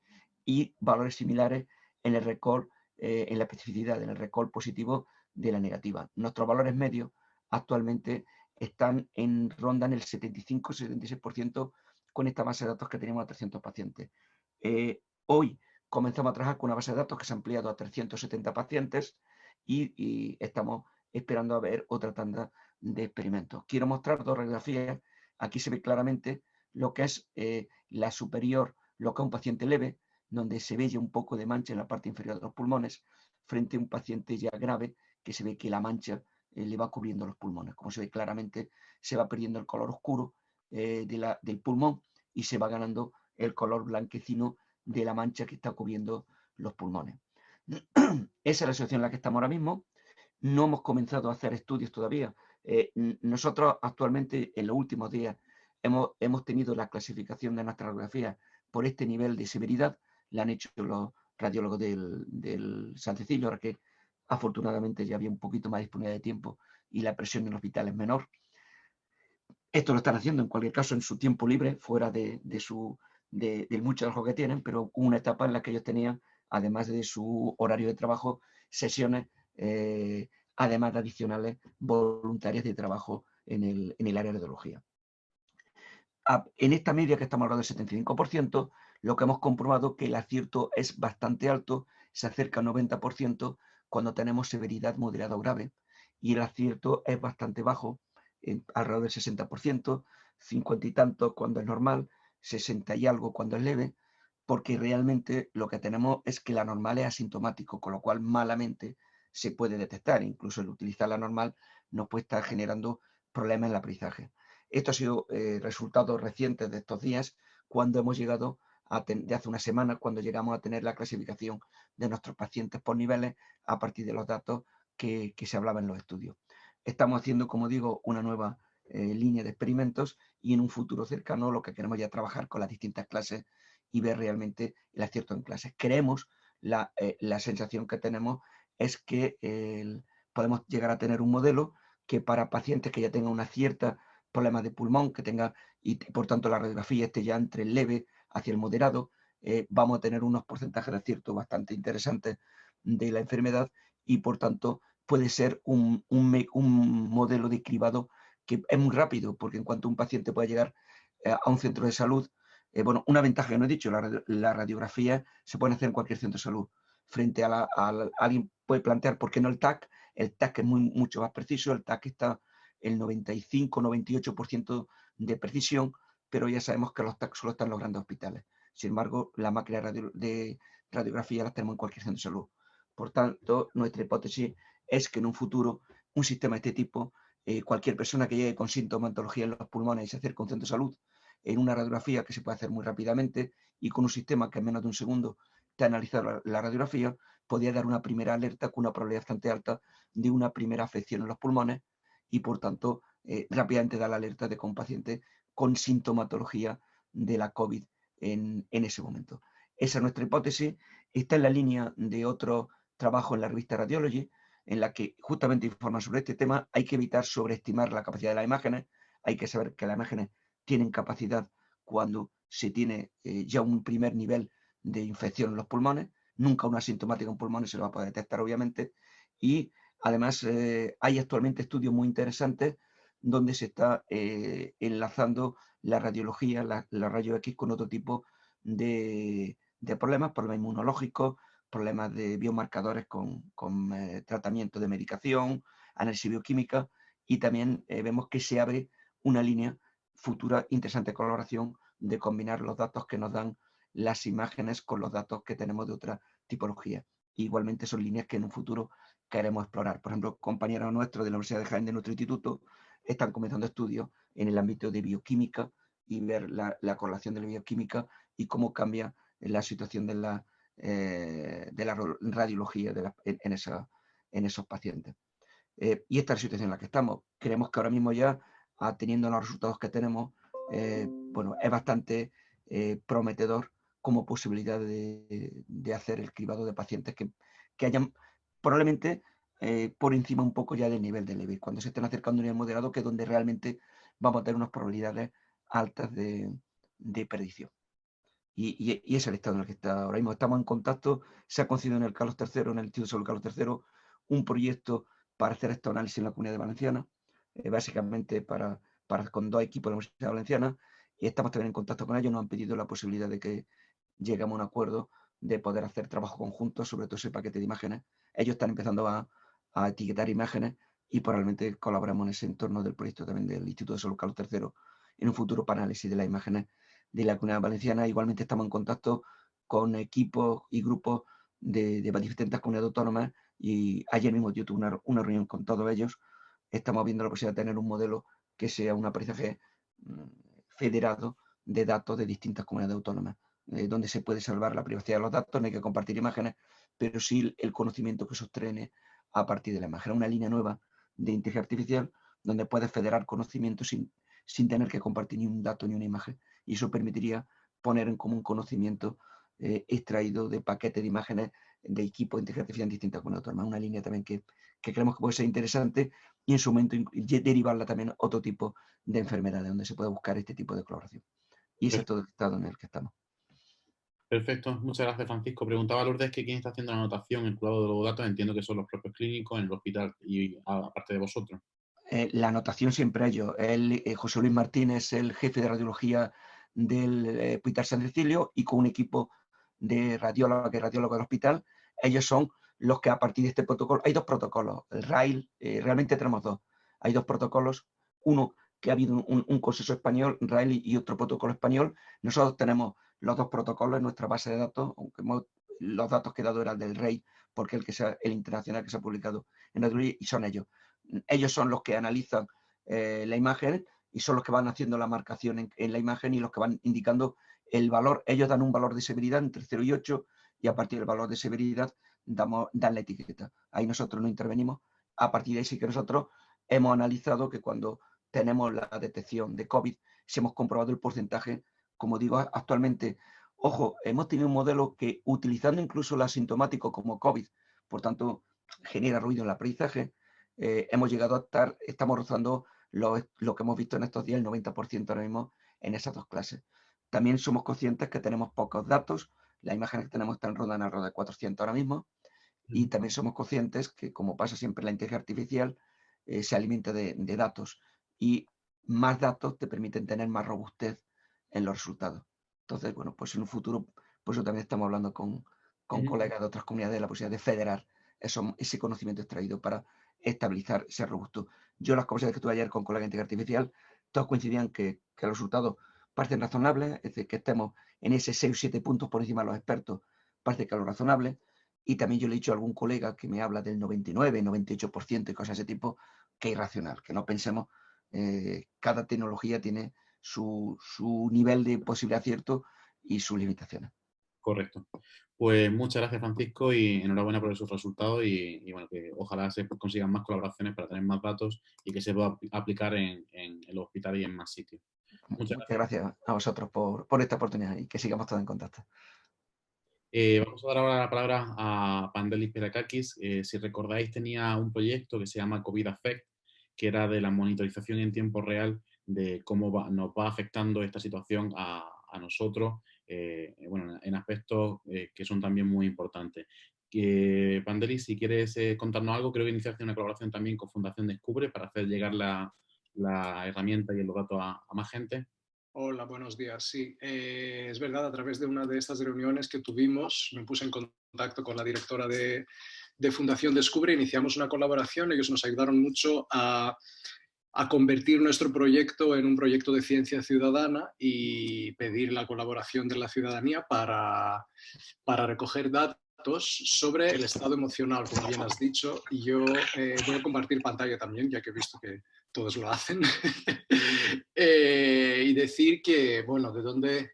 y valores similares en el recall, eh, en la especificidad, en el recall positivo de la negativa. Nuestros valores medios actualmente están en ronda en el 75-76% con esta base de datos que tenemos a 300 pacientes. Eh, Hoy comenzamos a trabajar con una base de datos que se ha ampliado a 370 pacientes y, estamos esperando a ver otra tanda de experimentos. Quiero mostrar dos radiografías. Aquí se ve claramente lo que es eh, la superior, lo que es un paciente leve, donde se ve ya un poco de mancha en la parte inferior de los pulmones, frente a un paciente ya grave, que se ve que la mancha eh, le va cubriendo los pulmones. Como se ve claramente, se va perdiendo el color oscuro eh, del pulmón y se va ganando el color blanquecino de la mancha que está cubriendo los pulmones. Esa es la situación en la que estamos ahora mismo. No hemos comenzado a hacer estudios todavía. Eh, nosotros actualmente, en los últimos días, hemos, hemos tenido la clasificación de nuestra radiografía por este nivel de severidad. La han hecho los radiólogos del, del San Cecilio, ahora que afortunadamente ya había un poquito más disponibilidad de tiempo y la presión en el hospital es menor. Esto lo están haciendo en cualquier caso en su tiempo libre, fuera de, de su de, mucho trabajo que tienen, pero una etapa en la que ellos tenían, además de su horario de trabajo, sesiones, eh, además de adicionales voluntarias de trabajo en el, en el área de radiología. En esta media que estamos hablando del 75%, lo que hemos comprobado que el acierto es bastante alto, se acerca al 90% cuando tenemos severidad moderada o grave, y el acierto es bastante bajo, alrededor del 60%, 50 y tanto cuando es normal, 60 y algo cuando es leve, porque realmente lo que tenemos es que la normal es asintomático, con lo cual malamente se puede detectar. Incluso el utilizar la normal nos puede estar generando problemas en el aprendizaje. Esto ha sido eh, resultados recientes de estos días, cuando hemos llegado, a de hace una semana, cuando llegamos a tener la clasificación de nuestros pacientes por niveles a partir de los datos que, que se hablaba en los estudios. Estamos haciendo, como digo, una nueva eh, línea de experimentos y en un futuro cercano lo que queremos ya trabajar con las distintas clases y ver realmente el acierto en clases. Creemos, la, eh, la sensación que tenemos es que podemos llegar a tener un modelo que para pacientes que ya tengan una cierta problema de pulmón, que tenga, y por tanto la radiografía esté ya entre el leve hacia el moderado, eh, vamos a tener unos porcentajes de acierto bastante interesantes de la enfermedad y por tanto puede ser un, un, modelo de cribado que es muy rápido, porque en cuanto un paciente puede llegar eh, a un centro de salud, eh, bueno, una ventaja que no he dicho, la, radiografía se puede hacer en cualquier centro de salud. Frente a, la, alguien puede plantear, ¿por qué no el TAC? El TAC es mucho más preciso, el TAC está el 95-98% de precisión, pero ya sabemos que los TAC solo están en los grandes hospitales. Sin embargo, la máquina de radiografía la tenemos en cualquier centro de salud. Por tanto, nuestra hipótesis es que en un futuro un sistema de este tipo eh, cualquier persona que llegue con sintomatología en los pulmones y se acerque a un centro de salud en una radiografía que se puede hacer muy rápidamente y con un sistema que en menos de un segundo de analizar la, radiografía, podía dar una primera alerta con una probabilidad bastante alta de una primera afección en los pulmones y por tanto eh, rápidamente da la alerta de que un paciente con sintomatología de la COVID en, en, ese momento. Esa es nuestra hipótesis, está en la línea de otro trabajo en la revista Radiology, en la que justamente informa sobre este tema, hay que evitar sobreestimar la capacidad de las imágenes, hay que saber que las imágenes tienen capacidad cuando se tiene eh, ya un primer nivel de infección en los pulmones, nunca una asintomática en pulmones se lo va a poder detectar obviamente, y además eh, hay actualmente estudios muy interesantes donde se está eh, enlazando la radiología, la, la rayo X con otro tipo de, de problemas, problemas inmunológicos, problemas de biomarcadores con, tratamiento de medicación, análisis bioquímica. Y también vemos que se abre una línea futura interesante colaboración de combinar los datos que nos dan las imágenes con los datos que tenemos de otra tipología. Igualmente son líneas que en un futuro queremos explorar. Por ejemplo, compañeros nuestros de la Universidad de Jaén de nuestro instituto están comenzando estudios en el ámbito de bioquímica y ver la, correlación de la bioquímica y cómo cambia la situación de la, eh, radiología en, esos pacientes. Eh, y esta es la situación en la que estamos. Creemos que ahora mismo ya teniendo los resultados que tenemos, eh, bueno, es bastante prometedor como posibilidad de, hacer el cribado de pacientes que, hayan probablemente eh, por encima un poco ya del nivel de Levy, cuando se estén acercando a un nivel moderado, que es donde realmente vamos a tener unas probabilidades altas de, perdición. Y, es el estado en el que está ahora mismo. Estamos en contacto, se ha concedido en el Carlos III, en el Instituto de Salud Carlos III, un proyecto para hacer este análisis en la comunidad de Valenciana, eh, básicamente para, para, con dos equipos de la Universidad Valenciana, y estamos también en contacto con ellos, nos han pedido la posibilidad de que lleguemos a un acuerdo de poder hacer trabajo conjunto sobre todo ese paquete de imágenes. Ellos están empezando a, a etiquetar imágenes y probablemente colaboramos en ese entorno del proyecto también del Instituto de Salud Carlos III en un futuro para análisis de las imágenes de la comunidad valenciana. Igualmente estamos en contacto con equipos y grupos de, de distintas comunidades autónomas y ayer mismo yo tuve una, una reunión con todos ellos estamos viendo la posibilidad de tener un modelo que sea un aprendizaje federado de datos de distintas comunidades autónomas, eh, donde se puede salvar la privacidad de los datos, no hay que compartir imágenes, pero sí el conocimiento que sostiene a partir de la imagen. Una línea nueva de inteligencia artificial donde puedes federar conocimiento sin, sin tener que compartir ni un dato ni una imagen. Y eso permitiría poner en común conocimiento eh, extraído de paquetes de imágenes de equipo de inteligencia artificial distintas comunidades autónomas. Una línea también que, que creemos que puede ser interesante y en su momento derivarla también a otro tipo de enfermedades donde se puede buscar este tipo de colaboración. Y ese es todo el estado en el que estamos. Perfecto, muchas gracias Francisco. Preguntaba Lourdes que quién está haciendo la anotación, el cuidado de los datos, entiendo que son los propios clínicos en el hospital y aparte de vosotros. Eh, la anotación siempre ellos. El, eh, José Luis Martínez, el jefe de radiología del eh, Hospital San Cecilio y con un equipo de radiólogos y radiólogos del hospital, ellos son los que a partir de este protocolo, hay dos protocolos, el RAIL, realmente tenemos dos, hay dos protocolos, uno que ha habido un, consenso español, RAIL y otro protocolo español, nosotros tenemos los dos protocolos en nuestra base de datos, aunque los datos que he dado eran del REI, porque el que sea el internacional que se ha publicado en la y son ellos. Ellos son los que analizan eh, la imagen y son los que van haciendo la marcación en, en, la imagen y los que van indicando el valor. Ellos dan un valor de severidad entre 0 y 8 y a partir del valor de severidad damos, dan la etiqueta. Ahí nosotros no intervenimos. A partir de ahí sí que nosotros hemos analizado que cuando tenemos la detección de COVID, si hemos comprobado el porcentaje, como digo actualmente, ojo, hemos tenido un modelo que utilizando incluso el asintomático como COVID, por tanto, genera ruido en el aprendizaje, eh, hemos llegado a estar, estamos rozando lo, lo, que hemos visto en estos días, el 90% ahora mismo en esas dos clases. También somos conscientes que tenemos pocos datos, las imágenes que tenemos están rodando alrededor de 400 ahora mismo, y también somos conscientes que, como pasa siempre en la inteligencia artificial, eh, se alimenta de, datos y más datos te permiten tener más robustez en los resultados. Entonces, bueno, pues en un futuro, por eso también estamos hablando con, con colegas de otras comunidades de la posibilidad de federar eso, ese conocimiento extraído para estabilizar, ser robusto. Yo las conversaciones que tuve ayer con colegas de inteligencia artificial, todos coincidían que, que los resultados parecen razonables, es decir, que estemos en ese 6 o 7 puntos por encima de los expertos, parece que es lo razonable, y también yo le he dicho a algún colega que me habla del 99, 98% y cosas de ese tipo, que es irracional, que no pensemos, eh, cada tecnología tiene su, nivel de posible acierto y sus limitaciones. Correcto. Pues muchas gracias, Francisco, y enhorabuena por esos resultados y, bueno, que ojalá se consigan más colaboraciones para tener más datos y que se pueda aplicar en, en el hospital y en más sitios. Muchas gracias. a vosotros por, esta oportunidad y que sigamos todos en contacto. Eh, vamos a dar ahora la palabra a Pandelis Perakakis. Eh, si recordáis, tenía un proyecto que se llama COVID Affect, que era de la monitorización en tiempo real de cómo nos va afectando esta situación a, a nosotros eh, bueno, en aspectos eh, que son también muy importantes. Que, Pandeli, si quieres eh, contarnos algo, creo que iniciaste una colaboración también con Fundación Descubre para hacer llegar la, la herramienta y los datos a, más gente. Hola, buenos días. Sí, es verdad, a través de una de estas reuniones que tuvimos, me puse en contacto con la directora de, de Fundación Descubre, iniciamos una colaboración, ellos nos ayudaron mucho a convertir nuestro proyecto en un proyecto de ciencia ciudadana y pedir la colaboración de la ciudadanía para, para recoger datos sobre el estado emocional, como bien has dicho, y yo eh, voy a compartir pantalla también, ya que he visto que todos lo hacen, eh, y decir que, bueno, de dónde...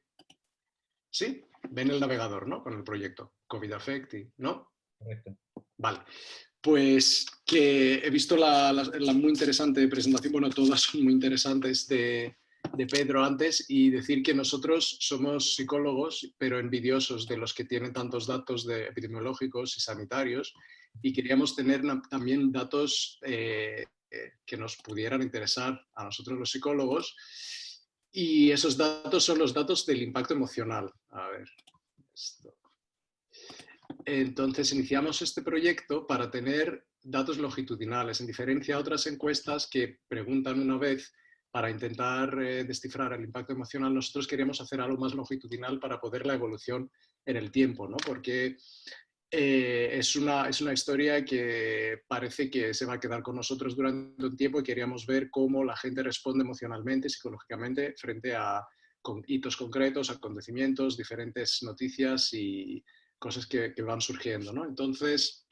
Sí, ven el navegador, ¿no? Con el proyecto COVID Affect, ¿no? Correcto. Vale. Pues que he visto la, muy interesante presentación, bueno, todas son muy interesantes de, Pedro antes y decir que nosotros somos psicólogos, pero envidiosos de los que tienen tantos datos de epidemiológicos y sanitarios y queríamos tener también datos eh, que nos pudieran interesar a nosotros los psicólogos y esos datos son los datos del impacto emocional. A ver, esto. Entonces iniciamos este proyecto para tener datos longitudinales, en diferencia a otras encuestas que preguntan una vez para intentar eh, descifrar el impacto emocional, nosotros queríamos hacer algo más longitudinal para poder la evolución en el tiempo, ¿no? porque eh, es, una, es una historia que parece que se va a quedar con nosotros durante un tiempo y queríamos ver cómo la gente responde emocionalmente, psicológicamente, frente a hitos concretos, acontecimientos, diferentes noticias y, cosas que, van surgiendo. ¿no? Entonces,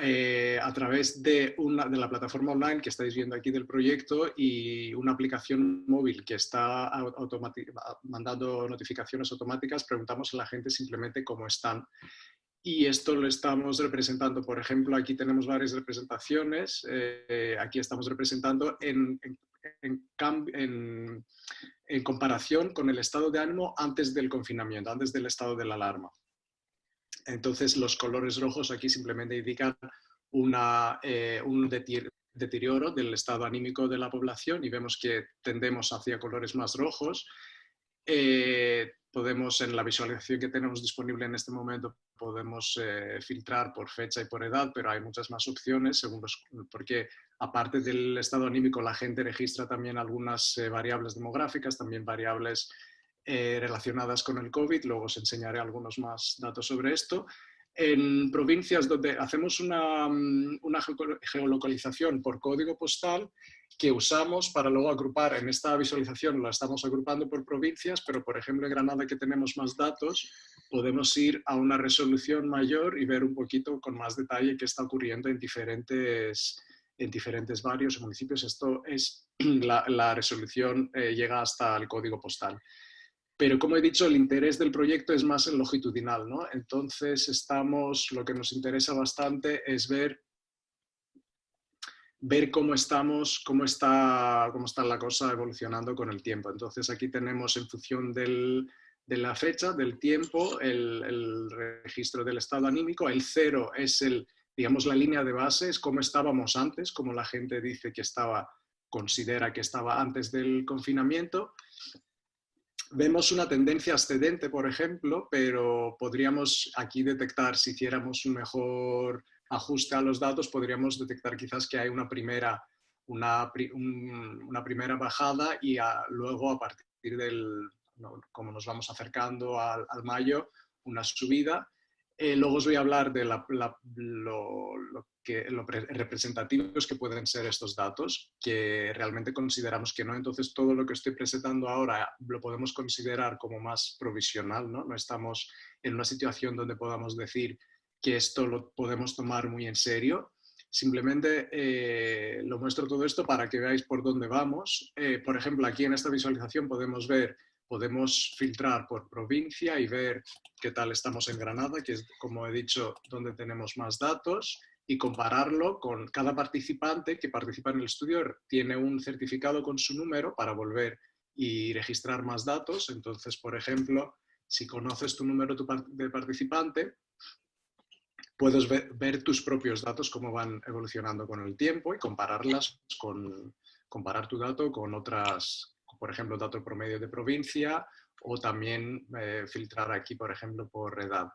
eh, a través de, una, de la plataforma online que estáis viendo aquí del proyecto y una aplicación móvil que está mandando notificaciones automáticas, preguntamos a la gente simplemente cómo están. Y esto lo estamos representando, por ejemplo, aquí tenemos varias representaciones, eh, aquí estamos representando en, en, en, en comparación con el estado de ánimo antes del confinamiento, antes del estado de la alarma. Entonces los colores rojos aquí simplemente indican una, eh, un deterioro del estado anímico de la población y vemos que tendemos hacia colores más rojos. Eh, podemos, en la visualización que tenemos disponible en este momento, podemos eh, filtrar por fecha y por edad, pero hay muchas más opciones, según porque aparte del estado anímico, la gente registra también algunas eh, variables demográficas, también variables eh, relacionadas con el COVID, luego os enseñaré algunos más datos sobre esto. En provincias donde hacemos una, mm, una geolocalización por código postal, que usamos para luego agrupar, en esta visualización la estamos agrupando por provincias, pero por ejemplo en Granada que tenemos más datos, podemos ir a una resolución mayor y ver un poquito con más detalle qué está ocurriendo en diferentes, en diferentes barrios municipios. Esto es, la, resolución eh, llega hasta el código postal. Pero como he dicho, el interés del proyecto es más en longitudinal, ¿no? Entonces estamos, lo que nos interesa bastante es ver ver cómo estamos, cómo está, cómo está la cosa evolucionando con el tiempo. Entonces aquí tenemos en función de la fecha, del tiempo, el, registro del estado anímico. El cero es el, digamos, la línea de base, es cómo estábamos antes, como la gente dice que estaba, considera que estaba antes del confinamiento. Vemos una tendencia ascendente, por ejemplo, pero podríamos aquí detectar si hiciéramos un mejor ajuste a los datos, podríamos detectar quizás que hay una primera, una, primera bajada y luego a partir del, como nos vamos acercando al, mayo, una subida. Eh, luego os voy a hablar de lo, lo, que, representativos que pueden ser estos datos, que realmente consideramos que no. Entonces, todo lo que estoy presentando ahora lo podemos considerar como más provisional, ¿no? No estamos en una situación donde podamos decir que esto lo podemos tomar muy en serio. Simplemente eh, lo muestro todo esto para que veáis por dónde vamos. Eh, por ejemplo, aquí en esta visualización podemos ver podemos filtrar por provincia y ver qué tal estamos en Granada, que es, como he dicho, donde tenemos más datos, y compararlo con cada participante que participa en el estudio, tiene un certificado con su número para volver y registrar más datos. Entonces, por ejemplo, si conoces tu número de participante, puedes ver, tus propios datos, cómo van evolucionando con el tiempo y compararlas con, comparar tu dato con otras, por ejemplo, dato promedio de provincia o también eh, filtrar aquí, por ejemplo, por edad.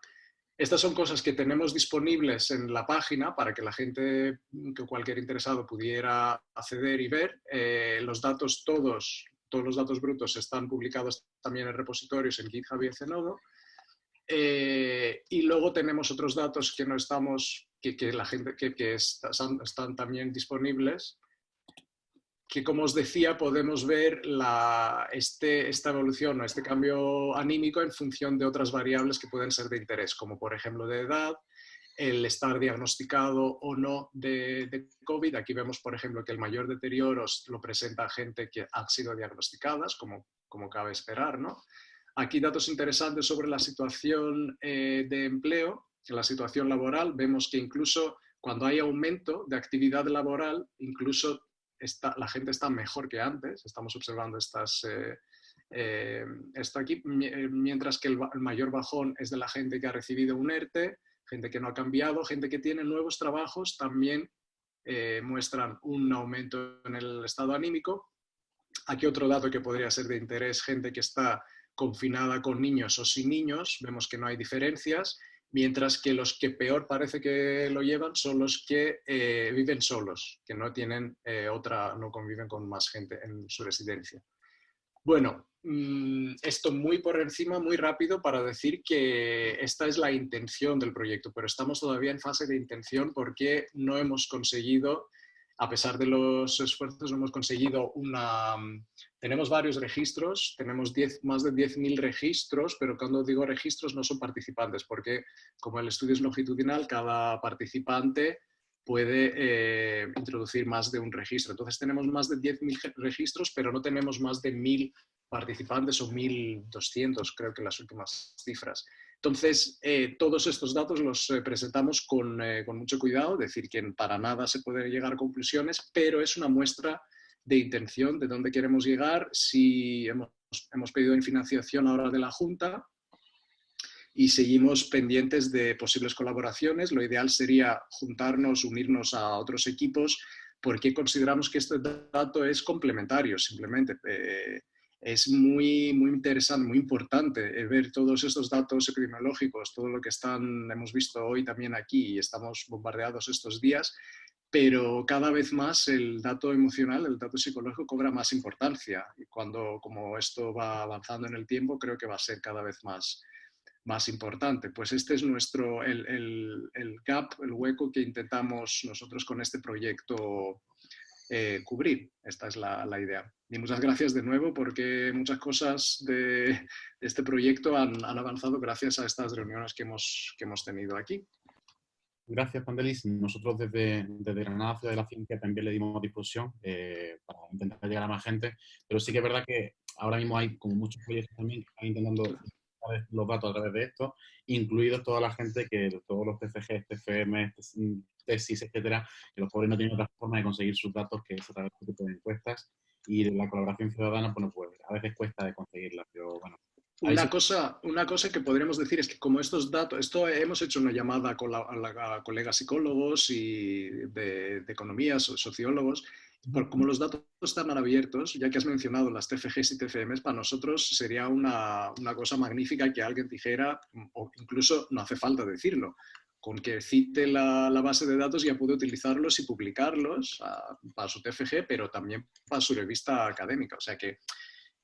Estas son cosas que tenemos disponibles en la página para que la gente, que cualquier interesado pudiera acceder y ver. Eh, los datos todos, todos los datos brutos están publicados también en repositorios en GitHub y en Zenodo. Eh, y luego tenemos otros datos que no estamos, que, la gente, que, que están también disponibles que como os decía podemos ver este, esta evolución o este cambio anímico en función de otras variables que pueden ser de interés, como por ejemplo de edad, el estar diagnosticado o no de, COVID. Aquí vemos, por ejemplo, que el mayor deterioro lo presenta gente que ha sido diagnosticadas, como, como cabe esperar. ¿no? Aquí datos interesantes sobre la situación eh, de empleo, la situación laboral. Vemos que incluso cuando hay aumento de actividad laboral, incluso la gente está mejor que antes, estamos observando estas, eh, eh, esto aquí, eh, mientras que el, mayor bajón es de la gente que ha recibido un ERTE, gente que no ha cambiado, gente que tiene nuevos trabajos, también muestran un aumento en el estado anímico. Aquí otro dato que podría ser de interés, gente que está confinada con niños o sin niños, vemos que no hay diferencias mientras que los que peor parece que lo llevan son los que eh, viven solos, que no tienen eh, otra, no conviven con más gente en su residencia. Bueno, mm, esto muy por encima, muy rápido para decir que esta es la intención del proyecto, pero estamos todavía en fase de intención porque no hemos conseguido a pesar de los esfuerzos, hemos conseguido una... Tenemos varios registros, tenemos más de 10.000 registros, pero cuando digo registros no son participantes, porque como el estudio es longitudinal, cada participante puede eh, introducir más de un registro. Entonces tenemos más de 10.000 registros, pero no tenemos más de 1.000 participantes o 1.200, creo que las últimas cifras. Entonces, eh, todos estos datos los eh, presentamos eh, con, mucho cuidado, decir que para nada se puede llegar a conclusiones, pero es una muestra de intención de dónde queremos llegar. Si hemos, hemos pedido financiación ahora de la Junta y seguimos pendientes de posibles colaboraciones, lo ideal sería juntarnos, unirnos a otros equipos, porque consideramos que este dato es complementario, simplemente es muy, muy interesante, muy importante eh, ver todos estos datos epidemiológicos, todo lo que están, hemos visto hoy también aquí y estamos bombardeados estos días, pero cada vez más el dato emocional, el dato psicológico cobra más importancia y cuando como esto va avanzando en el tiempo creo que va a ser cada vez más, más importante. Pues este es nuestro, el, el, el gap, el hueco que intentamos nosotros con este proyecto eh, cubrir. Esta es la, idea. Y muchas gracias de nuevo porque muchas cosas de, este proyecto han, avanzado gracias a estas reuniones que hemos, que hemos tenido aquí. Gracias, Pandelis. Nosotros desde, desde Granada Ciudad de la Ciencia también le dimos difusión eh, para intentar llegar a más gente, pero sí que es verdad que ahora mismo hay como muchos proyectos también que están intentando los datos a través de esto, incluidos toda la gente que, todos los TFG, TFM, tesis, etcétera, que los pobres no tienen otra forma de conseguir sus datos que es a través de este tipo de encuestas y la colaboración ciudadana, bueno, pues a veces cuesta de conseguirla, pero bueno. Una cosa, una cosa que podríamos decir es que como estos datos, esto hemos hecho una llamada con la, a, colegas psicólogos y de, de economía, sociólogos, como los datos están abiertos, ya que has mencionado las TFGs y TFMs, para nosotros sería una, una, cosa magnífica que alguien dijera, o incluso no hace falta decirlo, con que cite la, la base de datos ya puede utilizarlos y publicarlos para su TFG, pero también para su revista académica. O sea que eh,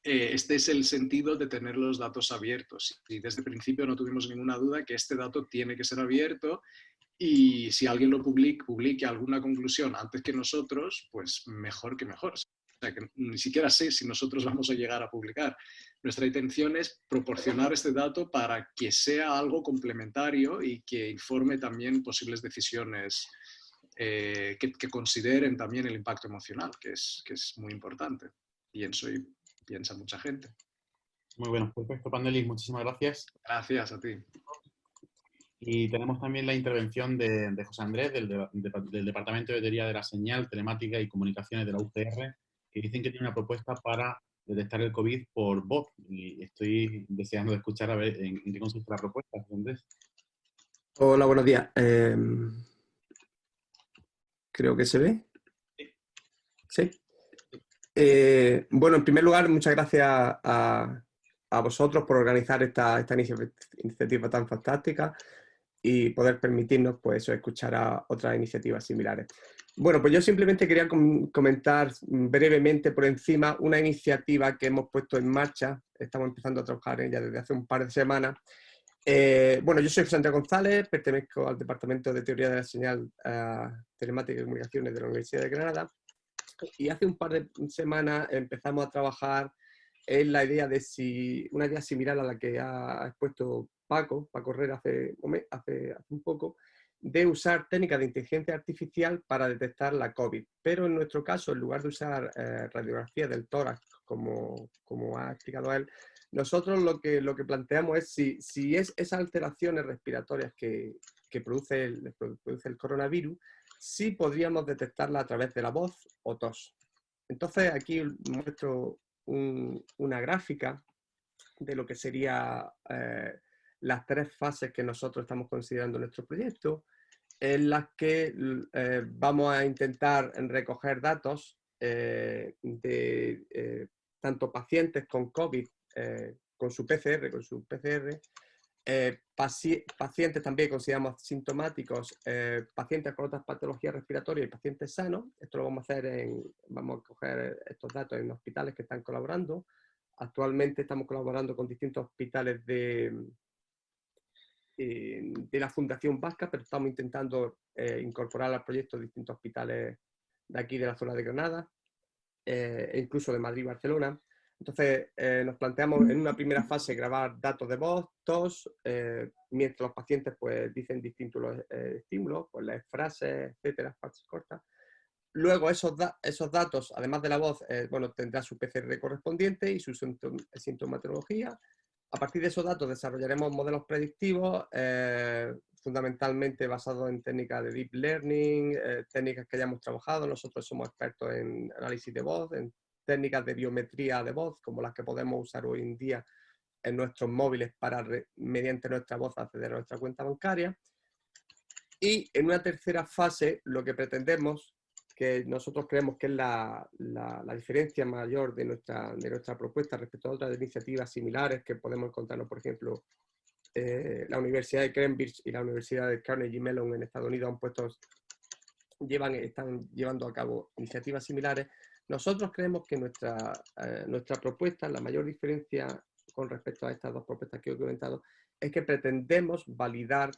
este es el sentido de tener los datos abiertos. Y desde el principio no tuvimos ninguna duda que este dato tiene que ser abierto y si alguien lo publique, publique alguna conclusión antes que nosotros, pues mejor que mejor. O sea, que ni siquiera sé si nosotros vamos a llegar a publicar. Nuestra intención es proporcionar este dato para que sea algo complementario y que informe también posibles decisiones eh, que, consideren también el impacto emocional, que es, que es muy importante. Pienso y piensa mucha gente. Muy bueno, perfecto, Panelis, muchísimas gracias. Gracias a ti. Y tenemos también la intervención de, José Andrés, del, del, Departamento de Teoría de la Señal, Telemática y Comunicaciones de la UCR, que dicen que tiene una propuesta para detectar el COVID por voz. Y estoy deseando escuchar a ver en, qué consiste la propuesta, José Andrés. Hola, buenos días. Em, creo que se ve. Sí. Eh, bueno, en primer lugar, muchas gracias a, vosotros por organizar esta, iniciativa tan fantástica y poder permitirnos pues, escuchar a otras iniciativas similares. Bueno, pues yo simplemente quería comentar brevemente por encima una iniciativa que hemos puesto en marcha, estamos empezando a trabajar en ella desde hace un par de semanas. Eh, bueno, yo soy José Antonio González, pertenezco al Departamento de Teoría de la Señal uh, Telemática y Comunicaciones de la Universidad de Granada y hace un par de semanas empezamos a trabajar en la idea de si, una idea similar a la que ha expuesto Paco, Paco Herrera hace, un poco, de usar técnicas de inteligencia artificial para detectar la COVID. Pero en nuestro caso, en lugar de usar eh, radiografía del tórax, como, como, ha explicado él, nosotros lo que, lo que planteamos es si, si es esas alteraciones respiratorias que, que produce, produce el coronavirus, si podríamos detectarla a través de la voz o tos. Entonces aquí muestro una gráfica de lo que sería eh, las tres fases que nosotros estamos considerando en nuestro proyecto, en las que eh, vamos a intentar recoger datos eh, de tanto pacientes con COVID, con su PCR, con su PCR, pacientes también consideramos sintomáticos, pacientes con otras patologías respiratorias y pacientes sanos. Esto lo vamos a hacer en, vamos a coger estos datos en hospitales que están colaborando. Actualmente estamos colaborando con distintos hospitales de, eh, de la Fundación Vasca, pero estamos intentando eh, incorporar al proyecto distintos hospitales de aquí, de la zona de Granada, eh, e incluso de Madrid y Barcelona. Entonces, nos planteamos en una primera fase grabar datos de voz, tos, mientras los pacientes pues, dicen distintos estímulos, pues las frases, etcétera, frases cortas. Luego, esos, esos datos, además de la voz, bueno, tendrá su PCR correspondiente y su sintomatología, a partir de esos datos desarrollaremos modelos predictivos, eh, fundamentalmente basados en técnicas de deep learning, eh, técnicas que hayamos trabajado. Nosotros somos expertos en análisis de voz, en técnicas de biometría de voz, como las que podemos usar hoy en día en nuestros móviles para, mediante nuestra voz, acceder a nuestra cuenta bancaria. Y en una tercera fase, lo que pretendemos que nosotros creemos que es la, diferencia mayor de nuestra, de nuestra propuesta respecto a otras iniciativas similares que podemos encontrarnos, por ejemplo, eh, la Universidad de Cambridge y la Universidad de Carnegie Mellon en Estados Unidos han puesto, llevan, están llevando a cabo iniciativas similares. Nosotros creemos que nuestra, eh, nuestra propuesta, la mayor diferencia con respecto a estas dos propuestas que he comentado, es que pretendemos validar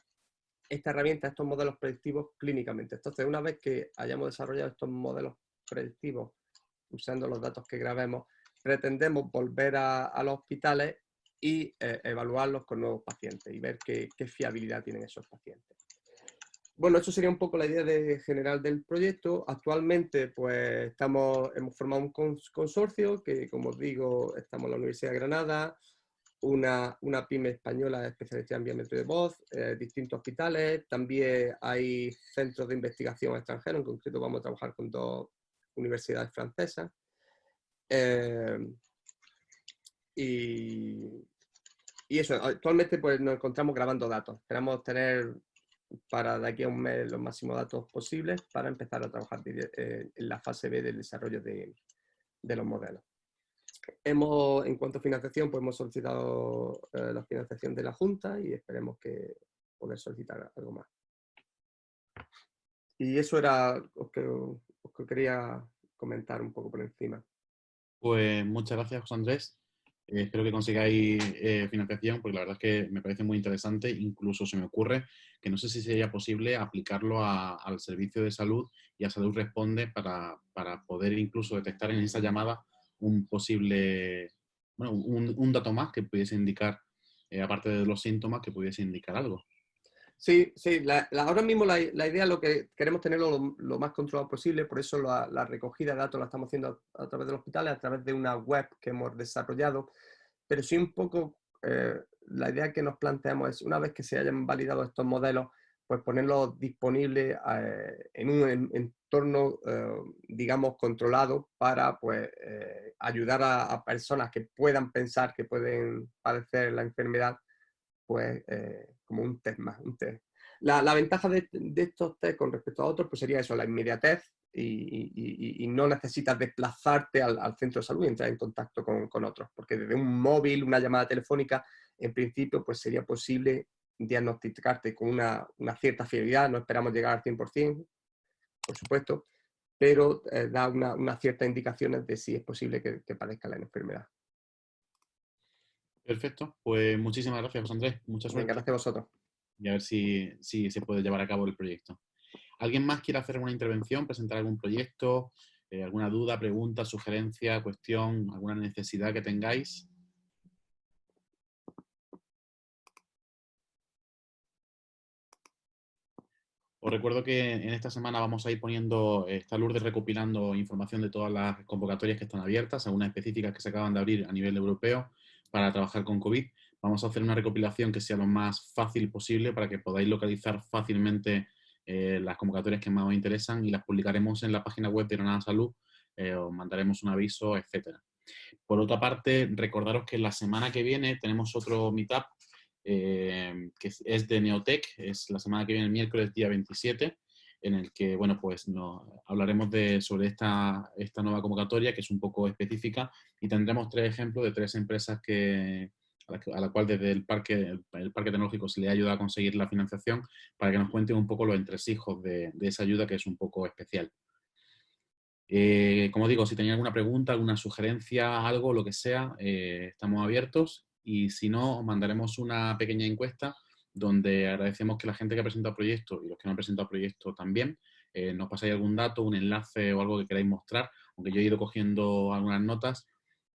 esta herramienta, estos modelos predictivos clínicamente. Entonces, una vez que hayamos desarrollado estos modelos predictivos usando los datos que grabemos, pretendemos volver a, los hospitales y eh, evaluarlos con nuevos pacientes y ver qué, fiabilidad tienen esos pacientes. Bueno, eso sería un poco la idea de, general del proyecto. Actualmente, pues, estamos, hemos formado un consorcio que, como os digo, estamos en la Universidad de Granada, una, una pyme española especializada en biometría de voz, eh, distintos hospitales, también hay centros de investigación extranjeros, en concreto vamos a trabajar con dos universidades francesas. Eh, y, y, eso, actualmente pues nos encontramos grabando datos. Esperamos tener para de aquí a un mes los máximos datos posibles para empezar a trabajar eh, en la fase B del desarrollo de, de los modelos. Hemos, en cuanto a financiación, pues hemos solicitado eh, la financiación de la Junta y esperemos que poder solicitar algo más. Y eso era lo que, quería comentar un poco por encima. Pues muchas gracias, José Andrés. Eh, espero que consigáis eh, financiación, porque la verdad es que me parece muy interesante. Incluso se me ocurre que no sé si sería posible aplicarlo al servicio de salud y a Salud Responde para, para poder incluso detectar en esa llamada un posible, bueno, un, dato más que pudiese indicar, eh, aparte de los síntomas, que pudiese indicar algo. Sí, sí, ahora mismo la, idea lo que queremos tenerlo lo, más controlado posible, por eso la, recogida de datos la estamos haciendo a, través del hospital, a través de una web que hemos desarrollado pero sí un poco eh, la idea que nos planteamos es, una vez que se hayan validado estos modelos, pues ponerlos disponibles eh, en un entorno, digamos, controlado para pues, ayudar a, personas que puedan pensar que pueden padecer la enfermedad, pues como un test más, un test. La, ventaja de, estos test con respecto a otros pues sería eso, la inmediatez, y, no necesitas desplazarte al, centro de salud y entrar en contacto con, otros, porque desde un móvil, una llamada telefónica, en principio pues sería posible diagnosticarte con una, cierta fiabilidad, no esperamos llegar al 100%, por supuesto, pero eh, da unas ciertas indicaciones de si es posible que, que padezca la enfermedad. Perfecto, pues muchísimas gracias José Andrés, muchas gracias a vosotros. Y a ver si, si se puede llevar a cabo el proyecto. ¿Alguien más quiere hacer una intervención, presentar algún proyecto, eh, alguna duda, pregunta, sugerencia, cuestión, alguna necesidad que tengáis? Os recuerdo que en esta semana vamos a ir poniendo, está Lourdes recopilando información de todas las convocatorias que están abiertas, algunas específicas que se acaban de abrir a nivel europeo para trabajar con COVID. Vamos a hacer una recopilación que sea lo más fácil posible para que podáis localizar fácilmente eh, las convocatorias que más os interesan y las publicaremos en la página web de Granada Salud, eh, os mandaremos un aviso, etc. Por otra parte, recordaros que la semana que viene tenemos otro meetup eh, que es de Neotech, es la semana que viene, el miércoles día 27, en el que bueno, pues hablaremos de, sobre esta, esta nueva convocatoria, que es un poco específica, y tendremos tres ejemplos de tres empresas que, a la, cual desde el parque, el, parque Tecnológico se le ha ayudado a conseguir la financiación para que nos cuenten un poco los entresijos de, de esa ayuda que es un poco especial. Eh, como digo, si tenéis alguna pregunta, alguna sugerencia, algo, lo que sea, eh, estamos abiertos y si no, mandaremos una pequeña encuesta donde agradecemos que la gente que ha presentado proyectos y los que no han presentado proyectos también eh, nos pasáis algún dato, un enlace o algo que queráis mostrar, aunque yo he ido cogiendo algunas notas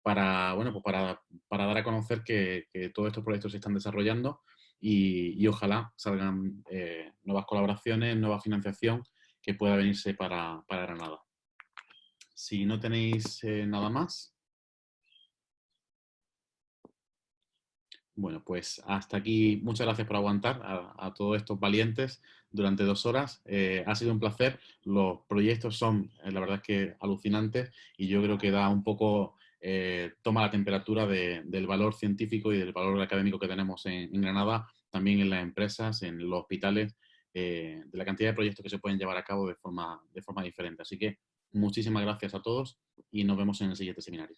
para, bueno, pues para, para dar a conocer que, todos estos proyectos se están desarrollando y, y ojalá salgan eh, nuevas colaboraciones, nueva financiación que pueda venirse para, para Granada. Si no tenéis eh, nada más. Bueno, pues hasta aquí. Muchas gracias por aguantar a, todos estos valientes durante dos horas. Eh, ha sido un placer. Los proyectos son, la verdad es que alucinantes y yo creo que da un poco eh, toma la temperatura del valor científico y del valor académico que tenemos en, Granada, también en las empresas, en los hospitales, eh, de la cantidad de proyectos que se pueden llevar a cabo de forma, de forma diferente. Así que muchísimas gracias a todos y nos vemos en el siguiente seminario.